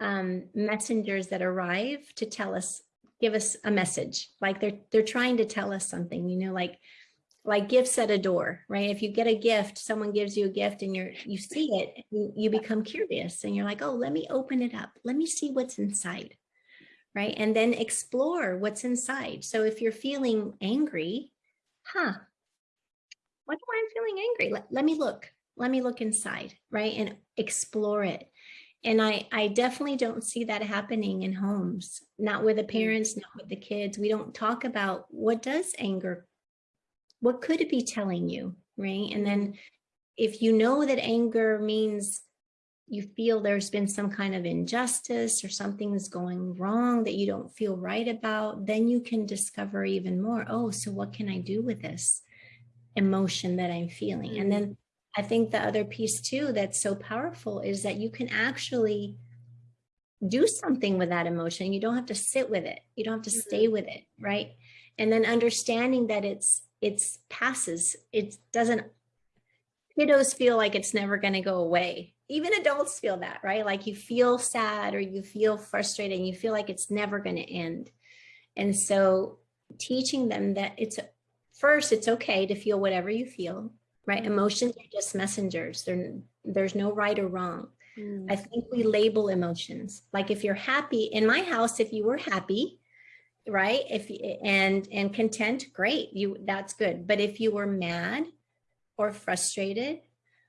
um, messengers that arrive to tell us, give us a message. Like they're they're trying to tell us something. You know, like like gifts at a door, right? If you get a gift, someone gives you a gift and you're you see it, you, you become curious and you're like, oh, let me open it up. Let me see what's inside. Right. And then explore what's inside. So if you're feeling angry, huh? What am I feeling angry? Let, let me look. Let me look inside, right? And explore it. And I, I definitely don't see that happening in homes, not with the mm. parents, not with the kids. We don't talk about what does anger, what could it be telling you, right? And then mm-hmm. if you know that anger means you feel there's been some kind of injustice or something is going wrong that you don't feel right about, then you can discover even more. Oh, so what can I do with this emotion that I'm feeling? And then mm-hmm. I think the other piece too that's so powerful is that you can actually do something with that emotion. You don't have to sit with it. You don't have to stay mm-hmm. with it, right? And then understanding that it's it's passes. It doesn't kiddos feel like it's never going to go away. Even adults feel that, right? Like you feel sad or you feel frustrated and you feel like it's never going to end. And so teaching them that it's first it's okay to feel whatever you feel right? Emotions are just messengers. There, there's no right or wrong. Mm. I think we label emotions. Like if you're happy in my house, if you were happy, right? If and and content, great. You that's good. But if you were mad or frustrated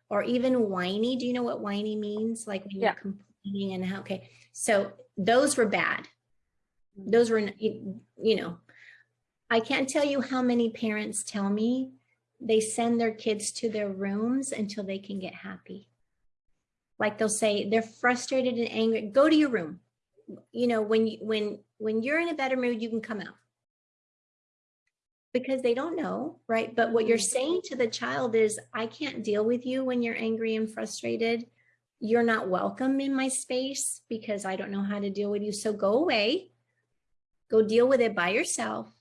or even whiny, do you know what whiny means? Like when Yeah. you're complaining and how okay. So those were bad. Those were you you know, I can't tell you how many parents tell me they send their kids to their rooms until they can get happy. Like they'll say they're frustrated and angry, go to your room. You know, when you when when you're in a better mood, you can come out. Because they don't know, right? But what you're saying to the child is, I can't deal with you when you're angry and frustrated. You're not welcome in my space because I don't know how to deal with you. So go away, go deal with it by yourself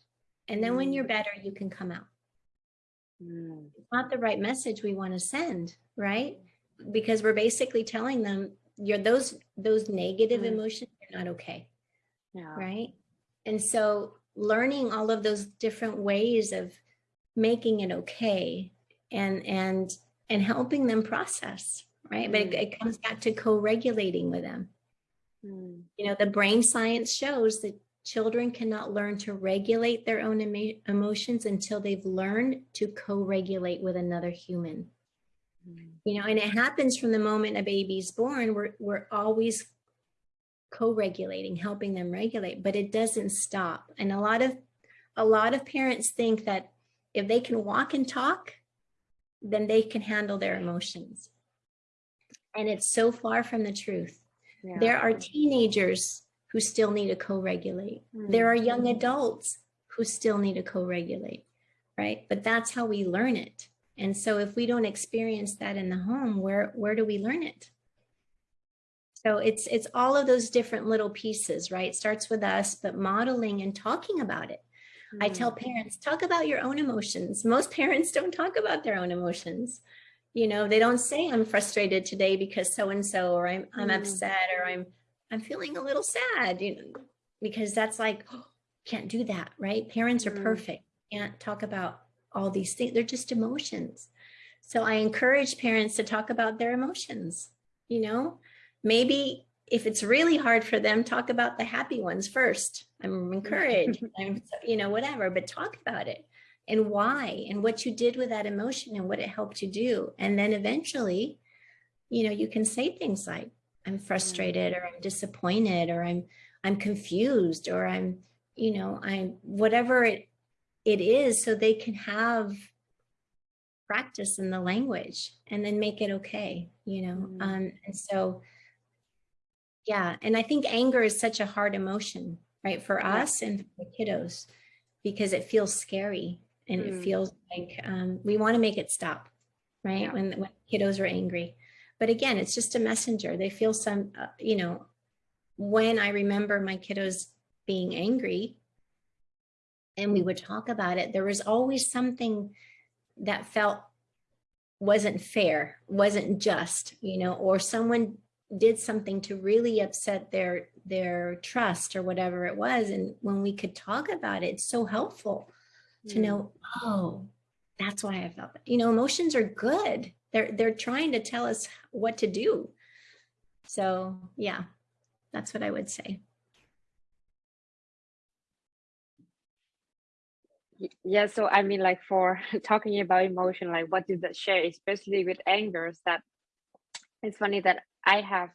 And then when Mm. you're better, you can come out. Mm. It's not the right message we want to send, right? Because we're basically telling them you're those those negative Mm. emotions are not okay. Yeah. right? And so learning all of those different ways of making it okay and and and helping them process, right? But it, Mm. it comes back to co-regulating with them. Mm. You know, the brain science shows that children cannot learn to regulate their own emo- emotions until they've learned to co-regulate with another human Mm. You know and it happens from the moment a baby's born we're we're always co-regulating helping them regulate but it doesn't stop. And a lot of a lot of parents think that if they can walk and talk then they can handle their emotions. And it's so far from the truth. Yeah. there are teenagers who still need to co-regulate. There Mm. are young adults who still need to co-regulate right? But that's how we learn it and so if we don't experience that in the home where where do we learn it? So it's it's all of those different little pieces right? It starts with us but modeling and talking about it. I Mm. tell parents talk about your own emotions. Most parents don't talk about their own emotions. You know they don't say i'm frustrated today because so and so or i'm i'm Mm. upset or i'm i'm feeling a little sad you know because that's like oh, can't do that right? Parents are Mm. perfect. Can't talk about all these things. They're just emotions. So i encourage parents to talk about their emotions you know? Maybe if it's really hard for them talk about the happy ones first. I'm encouraged i'm you know whatever but talk about it and why and what you did with that emotion and what it helped you do. And then eventually you know you can say things like i'm frustrated or i'm disappointed or i'm i'm confused or i'm you know i'm whatever it it is so they can have practice in the language and then make it okay you know Mm. um and so yeah and i think anger is such a hard emotion right for Yeah. us and for the kiddos because it feels scary and Mm. it feels like um, we want to make it stop right Yeah. when when kiddos are angry but again it's just a messenger they feel some uh, you know when i remember my kiddos being angry and we would talk about it there was always something that felt wasn't fair wasn't just you know or someone did something to really upset their their trust or whatever it was and when we could talk about it it's so helpful to Mm. know oh that's why i felt that you know emotions are good they're they're trying to tell us what to do so yeah that's what i would say Yeah, so I mean, like for talking about emotion, like what did that share, especially with anger, is that it's funny that I have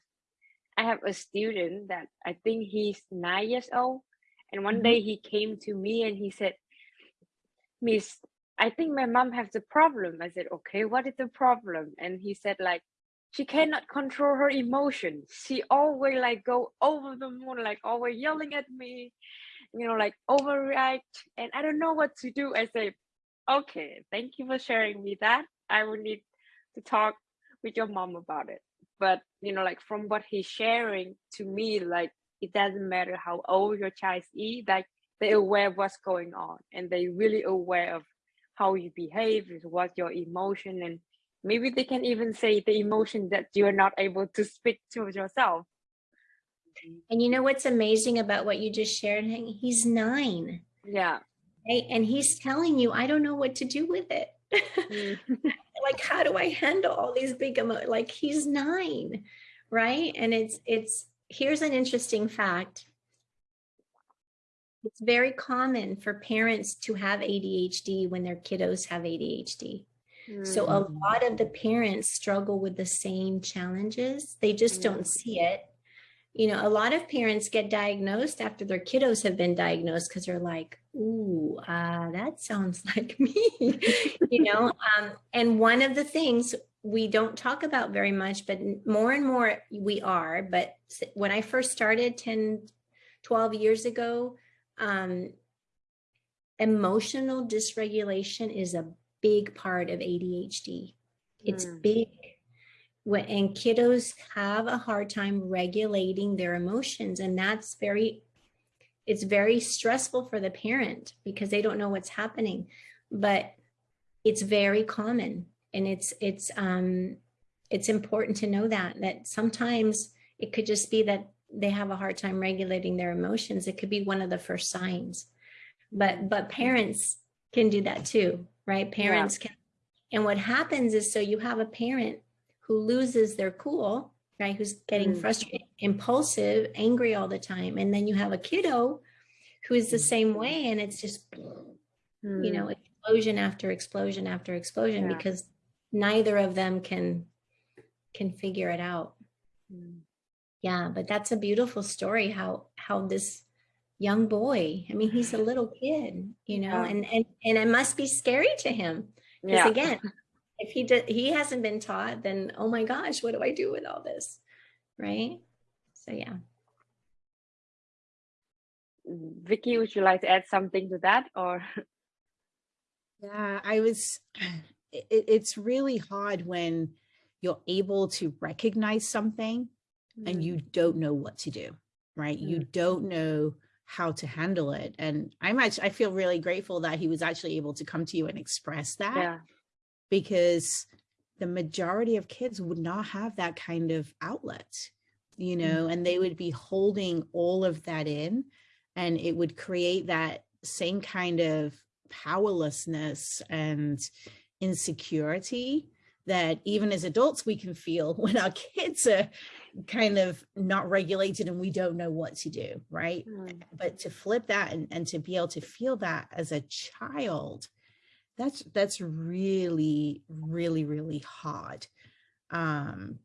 I have a student that I think he's nine years old, and one Mhm. day he came to me and he said, Miss, I think my mom has a problem. I said, okay, what is the problem? And he said, like, she cannot control her emotions. She always like go over the moon, like always yelling at me, you know, like overreact, and I don't know what to do. I say, okay, thank you for sharing me that. I will need to talk with your mom about it. But you know, like from what he's sharing to me, like it doesn't matter how old your child is, like they're aware of what's going on and they really aware of how you behave, what your emotion and maybe they can even say the emotion that you're not able to speak to yourself. And you know what's amazing about what you just shared he's nine. Yeah. right? And he's telling you i don't know what to do with it. Mm. like how do i handle all these big emo like he's nine right? And it's it's here's an interesting fact. It's very common for parents to have adhd when their kiddos have adhd so a Mm. lot of the parents struggle with the same challenges. They just don't see it you know a lot of parents get diagnosed after their kiddos have been diagnosed because they're like ooh uh, that sounds like me you know um, and one of the things we don't talk about very much but more and more we are but when i first started 10 12 years ago um, emotional dysregulation is a big part of adhd it's Mm. big and kiddos have a hard time regulating their emotions and that's very it's very stressful for the parent because they don't know what's happening, but it's very common and it's, it's, um, it's important to know that, that sometimes it could just be that they have a hard time regulating their emotions. It could be one of the first signs, but, but parents can do that too, right? Parents can, and what happens is, so you have a parent who loses their cool right? Who's getting Mm. frustrated, impulsive, angry all the time. And then you have a kiddo who is the same way. And it's just, you know, explosion after explosion after explosion. Yeah. because neither of them can can figure it out. Mm. Yeah, but that's a beautiful story how how this young boy, I mean, he's a little kid, you know, Yeah. and and and it must be scary to him. Because yeah. again, if he did, he hasn't been taught, then oh my gosh, what do I do with all this? Right? So yeah. Vicky, would you like to add something to that or? Yeah, I was, it, it's really hard when you're able to recognize something and you mm. don't know what to do, right? You mm. don't know how to handle it. And I'm actually, I feel really grateful that he was actually able to come to you and express that Yeah. Because the majority of kids would not have that kind of outlet, you know, and they would be holding all of that in and it would create that same kind of powerlessness and insecurity that even as adults we can feel when our kids are kind of not regulated and we don't know what to do, right? Mm. but to flip that and, and to be able to feel that as a child that's that's really really really hard. Um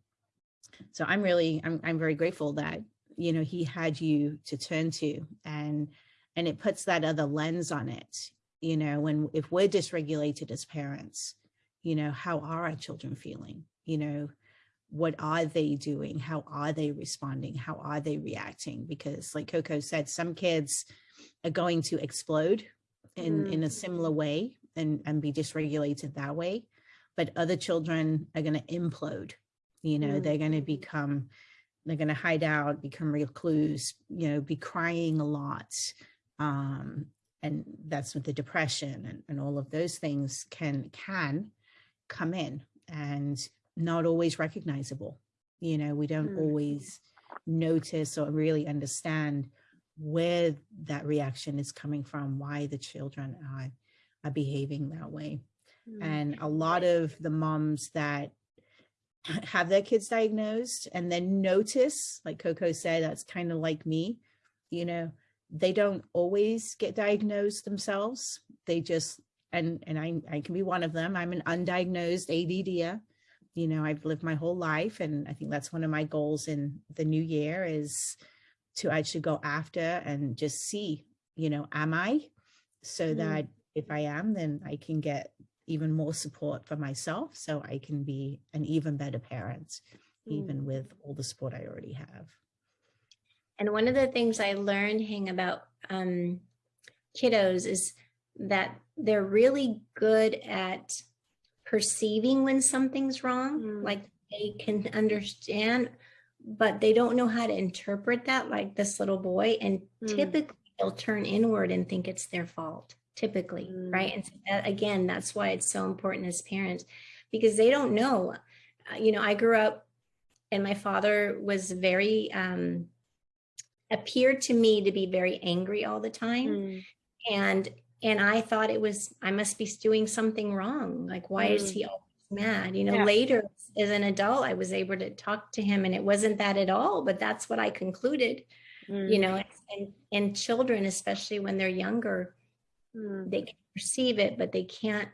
so i'm really i'm, I'm very grateful that you know he had you to turn to and and it puts that other lens on it you know when if we're dysregulated as parents you know how are our children feeling? You know what are they doing? How are they responding? How are they reacting? Because like coco said some kids are going to explode in in a similar way and and be dysregulated that way but other children are going to implode you know Mm. they're going to become they're going to hide out become recluse you know be crying a lot um and that's with the depression and, and all of those things can can come in and not always recognizable you know we don't Mm. always notice or really understand where that reaction is coming from why the children are are behaving that way Mm. and a lot of the moms that have their kids diagnosed and then notice like coco said that's kind of like me you know they don't always get diagnosed themselves they just and and i i can be one of them i'm an undiagnosed add you know i've lived my whole life and i think that's one of my goals in the new year is to actually go after and just see you know am i so Mm. that if i am then i can get even more support for myself so I can be an even better parent, Mm. even with all the support I already have. And one of the things I learned hang about um, kiddos is that they're really good at perceiving when something's wrong. Mm. Like they can understand, but they don't know how to interpret that like this little boy. And Mm. typically they'll turn inward and think it's their fault, typically, Mm. right? And so that, again, that's why it's so important as parents because they don't know. Uh, You know, I grew up and my father was very, um, appeared to me to be very angry all the time Mm. and and i thought it was i must be doing something wrong like why is Mm. he always mad you know Yeah. later as an adult i was able to talk to him and it wasn't that at all but that's what i concluded you Mm. know and and children especially when they're younger Mm. they can perceive it but they can't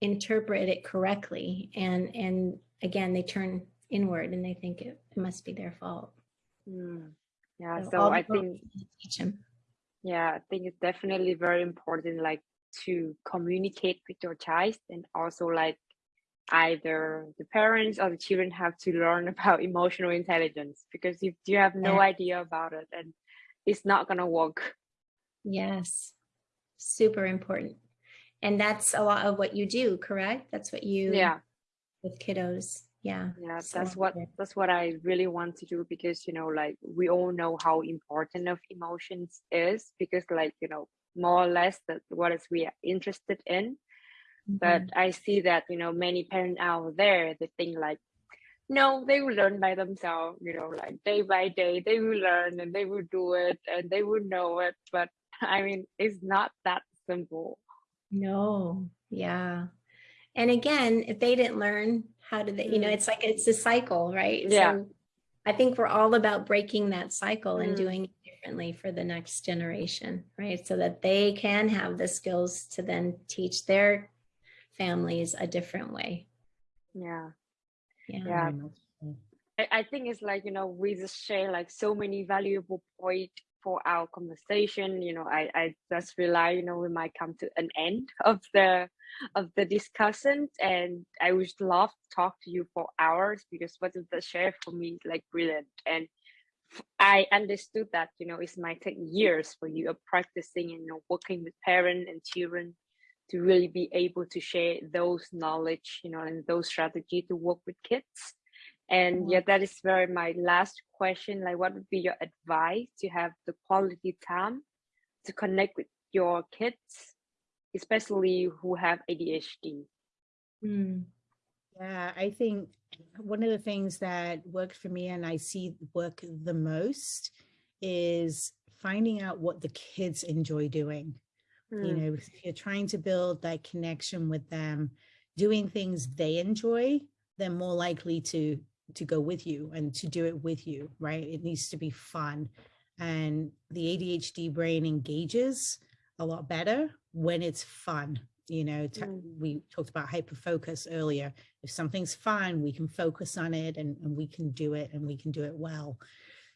interpret it correctly and and again they turn inward and they think it, it must be their fault Mm. Yeah, So so I think teach them yeah, I think it's definitely very important like to communicate with your child and also like either the parents or the children have to learn about emotional intelligence because if you have no Yeah. idea about it and it's not gonna work. Yes, super important. And that's a lot of what you do, correct? That's what you Yeah, with kiddos. Yeah. Yeah, so that's what good. that's what I really want to do because you know, like we all know how important of emotions is because like, you know, more or less that what is we are interested in. But Mhm. I see that, you know, many parents out there they think like, no, they will learn by themselves, you know, like day by day they will learn and they will do it and they will know it. But I mean, it's not that simple. No, yeah. And again, if they didn't learn, how did they, you know, Mm. it's like it's a cycle, right? Yeah. So I think we're all about breaking that cycle and Mm. doing it differently for the next generation, right? So that they can have the skills to then teach their families a different way. Yeah. Yeah. Yeah. Very much so. I, I think it's like, you know, we just share like so many valuable point for our conversation. You know, I, I just realize, you know, we might come to an end of the of the discussion and I would love to talk to you for hours because what you shared for me like brilliant. And I understood that, you know, it might take years for you of practicing and you know, working with parents and children to really be able to share those knowledge, you know, and those strategy to work with kids. And yeah, that is very my last question. Like, what would be your advice to have the quality time to connect with your kids, especially who have ADHD? Mm. Yeah, I think one of the things that worked for me and I see work the most is finding out what the kids enjoy doing. You Mm, know, if you're trying to build that connection with them, doing things they enjoy, they're more likely to to go with you and to do it with you, right? It needs to be fun. And the ADHD brain engages a lot better when it's fun. You know, Mm. we talked about hyperfocus earlier. If something's fun, we can focus on it and, and we can do it and we can do it well.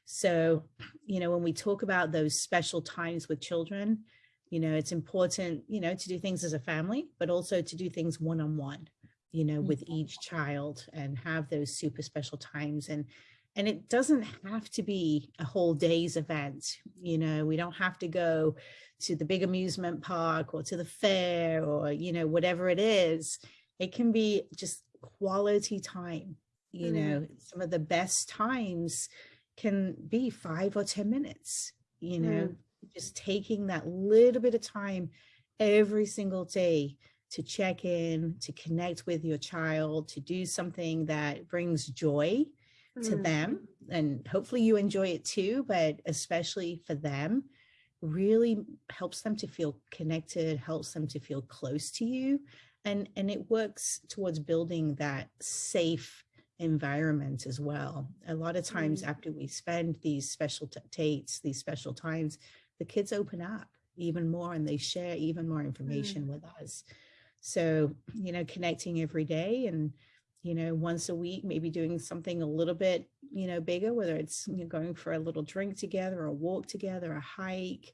So, you know, when we talk about those special times with children, you know, it's important, you know, to do things as a family, but also to do things one on one, you know, with each child and have those super special times. And and it doesn't have to be a whole day's event. You know, we don't have to go to the big amusement park or to the fair or, you know, whatever it is. It can be just quality time. You Mm. know, some of the best times can be five or 10 minutes, you know, just taking that little bit of time every single day to check in, to connect with your child, to do something that brings joy to mm, them. And hopefully you enjoy it too, but especially for them, really helps them to feel connected, helps them to feel close to you. And, and it works towards building that safe environment as well. A lot of times Mm. after we spend these special dates, these special times, the kids open up even more and they share even more information with us. So, you know, connecting every day and, you know, once a week, maybe doing something a little bit, you know, bigger, whether it's you know, going for a little drink together, a walk together, a hike,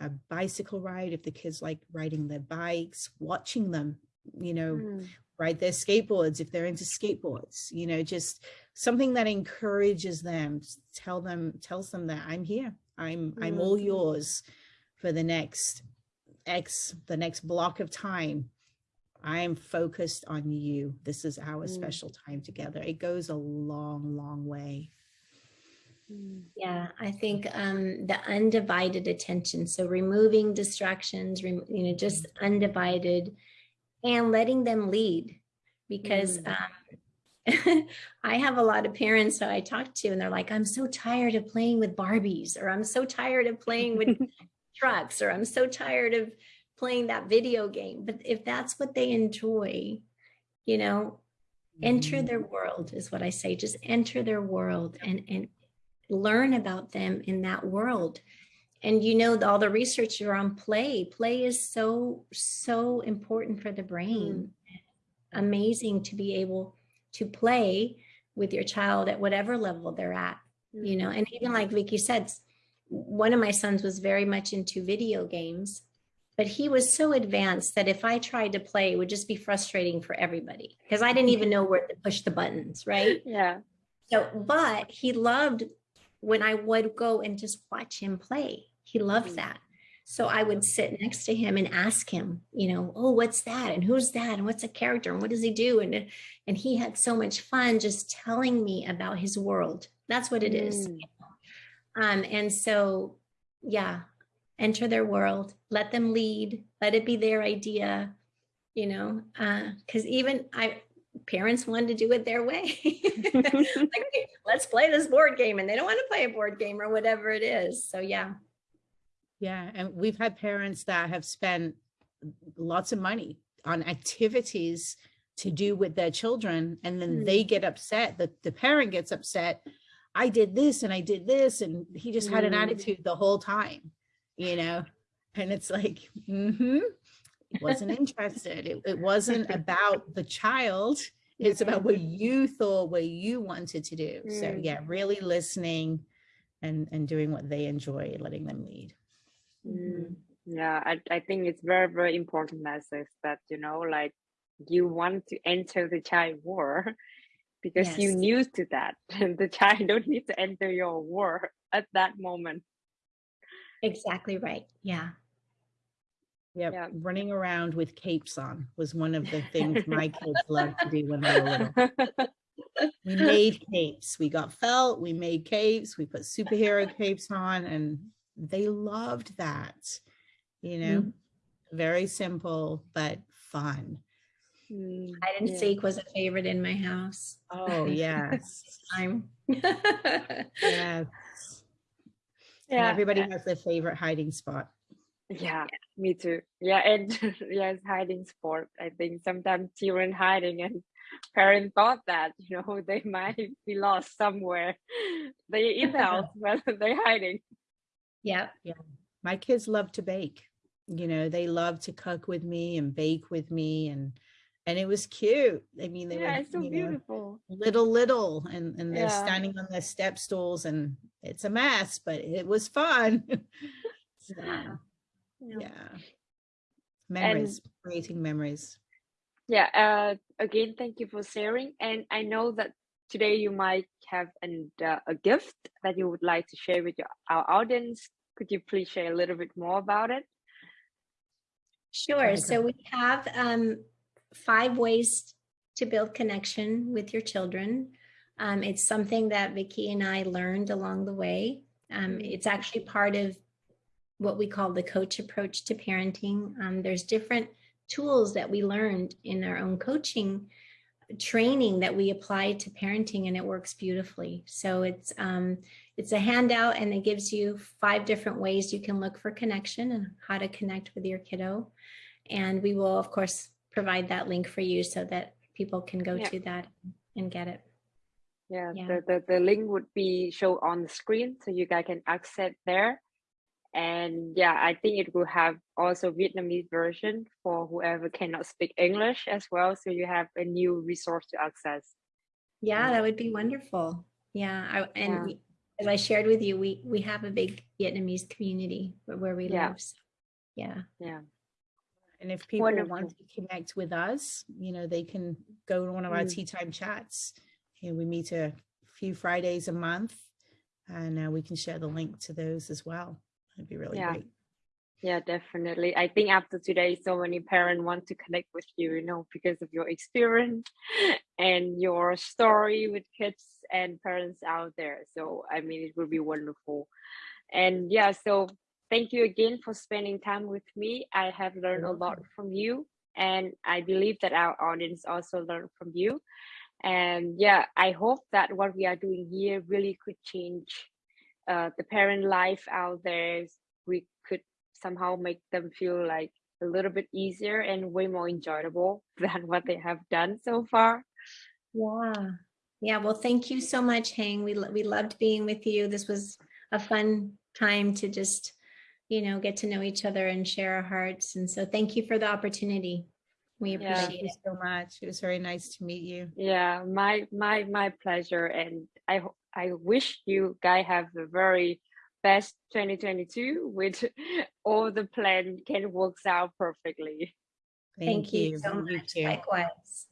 a bicycle ride, if the kids like riding their bikes, watching them, you know, mm, ride their skateboards if they're into skateboards you know just something that encourages them tell them tells them that i'm here i'm i'm all yours for the next x the next block of time i'm focused on you this is our Mm. special time together it goes a long long way mm, Yeah, I think um, the undivided attention. So removing distractions, rem- you know, just undivided, and letting them lead. Because Mm. um, I have a lot of parents that I talk to, and they're like, "I'm so tired of playing with Barbies," or "I'm so tired of playing with trucks," or "I'm so tired of playing that video game." But if that's what they enjoy, you know, enter their mm-hmm. world is what I say. Just enter their world and and learn about them in that world. And you know all the research are on play. Play is so so important for the brain. Mm. Amazing to be able to play with your child at whatever level they're at. You mm. know, and even like Vicky said, one of my sons was very much into video games, but he was so advanced that if I tried to play, it would just be frustrating for everybody because I didn't even know where to push the buttons, right? yeah. So, but he loved when I would go and just watch him play. He loved Mm. that. So I would sit next to him and ask him, you know, oh, what's that? And who's that? And what's a character? And what does he do? And, and he had so much fun just telling me about his world. That's what it is. Mm. Um, and so, yeah, enter their world, let them lead, let it be their idea, you know, because even I, parents wanted to do it their way. like, let's play this board game and they don't want to play a board game or whatever it is. So yeah. Yeah, and we've had parents that have spent lots of money on activities to do with their children and then Mm. they get upset the, the parent gets upset i did this and i did this and he just had an Mm. attitude the whole time you know and it's like mm-hmm wasn't interested it, it wasn't about the child it's about what you thought what you wanted to do so Mm. yeah really listening and and doing what they enjoy letting them lead Mm, yeah, I, I think it's very, very important message that, you know, like you want to enter the child war because you Yes. knew to that. And the child don't need to enter your war at that moment. Exactly right. Yeah. Yep. Yeah. Running around with capes on was one of the things my kids loved to do when they were little. We made capes. We got felt, we made capes, we put superhero capes on, and they loved that. You know, very simple, but fun. Mm, Hide and yeah. seek was a favorite in my house. Oh, yes. Time. yes. And Yeah, everybody has their favorite hiding spot. yeah, me too. Yeah, and yes, hiding sport. I think sometimes children hiding and parents thought that, you know, they might be lost somewhere. They in the house, but they're hiding. yeah. My kids love to bake. You know, they love to cook with me and bake with me and and it was cute. I mean, they Yeah, were it's so you know, beautiful. little little and and they're Yeah. standing on their step stools and it's a mess but it was fun So, Yeah. yeah memories creating memories Yeah, uh, again, thank you for sharing. And I know that today you might have an, uh, a gift that you would like to share with your, our audience. Could you please share a little bit more about it? Sure. So we have um, five ways to build connection with your children. Um, it's something that Vicki and I learned along the way. Um, Mm. it's actually part of what we call the coach approach to parenting. Um, there's different tools that we learned in our own coaching training that we apply to parenting and it works beautifully. So it's um, it's a handout and it gives you five different ways you can look for connection and how to connect with your kiddo. And we will, of course, provide that link for you so that people can go Yeah. to that and get it. Yeah, Yeah. The, the, the link would be shown on the screen so you guys can access there. And yeah, I think it will have also Vietnamese version for whoever cannot speak English as well. So you have a new resource to access. Yeah, that would be wonderful. Yeah, I, and Yeah. we, as I shared with you, we we have a big Vietnamese community where, where we Yeah. live. So, yeah. Yeah. And if people want to connect with us you know they can go to one of our Mm. tea time chats and we meet a few fridays a month and uh, we can share the link to those as well that'd be really Yeah. great Yeah, definitely. I think after today, so many parents want to connect with you, you know, because of your experience and your story with kids and parents out there. So, I mean, it would be wonderful. And yeah, so thank you again for spending time with me. I have learned a lot from you, and I believe that our audience also learned from you. And yeah, I hope that what we are doing here really could change uh, the parent life out there. We could somehow make them feel like a little bit easier and way more enjoyable than what they have done so far. Yeah. Yeah. Well, thank you so much, Hang. We, we loved being with you. This was a fun time to just, you know, get to know each other and share our hearts. And so thank you for the opportunity. We Yeah. appreciate thank you it. so much it was very nice to meet you Yeah, my my my pleasure, and I I wish you guys have the very best 2022 with all the plan can works out perfectly. Thank you so You much. too. Likewise.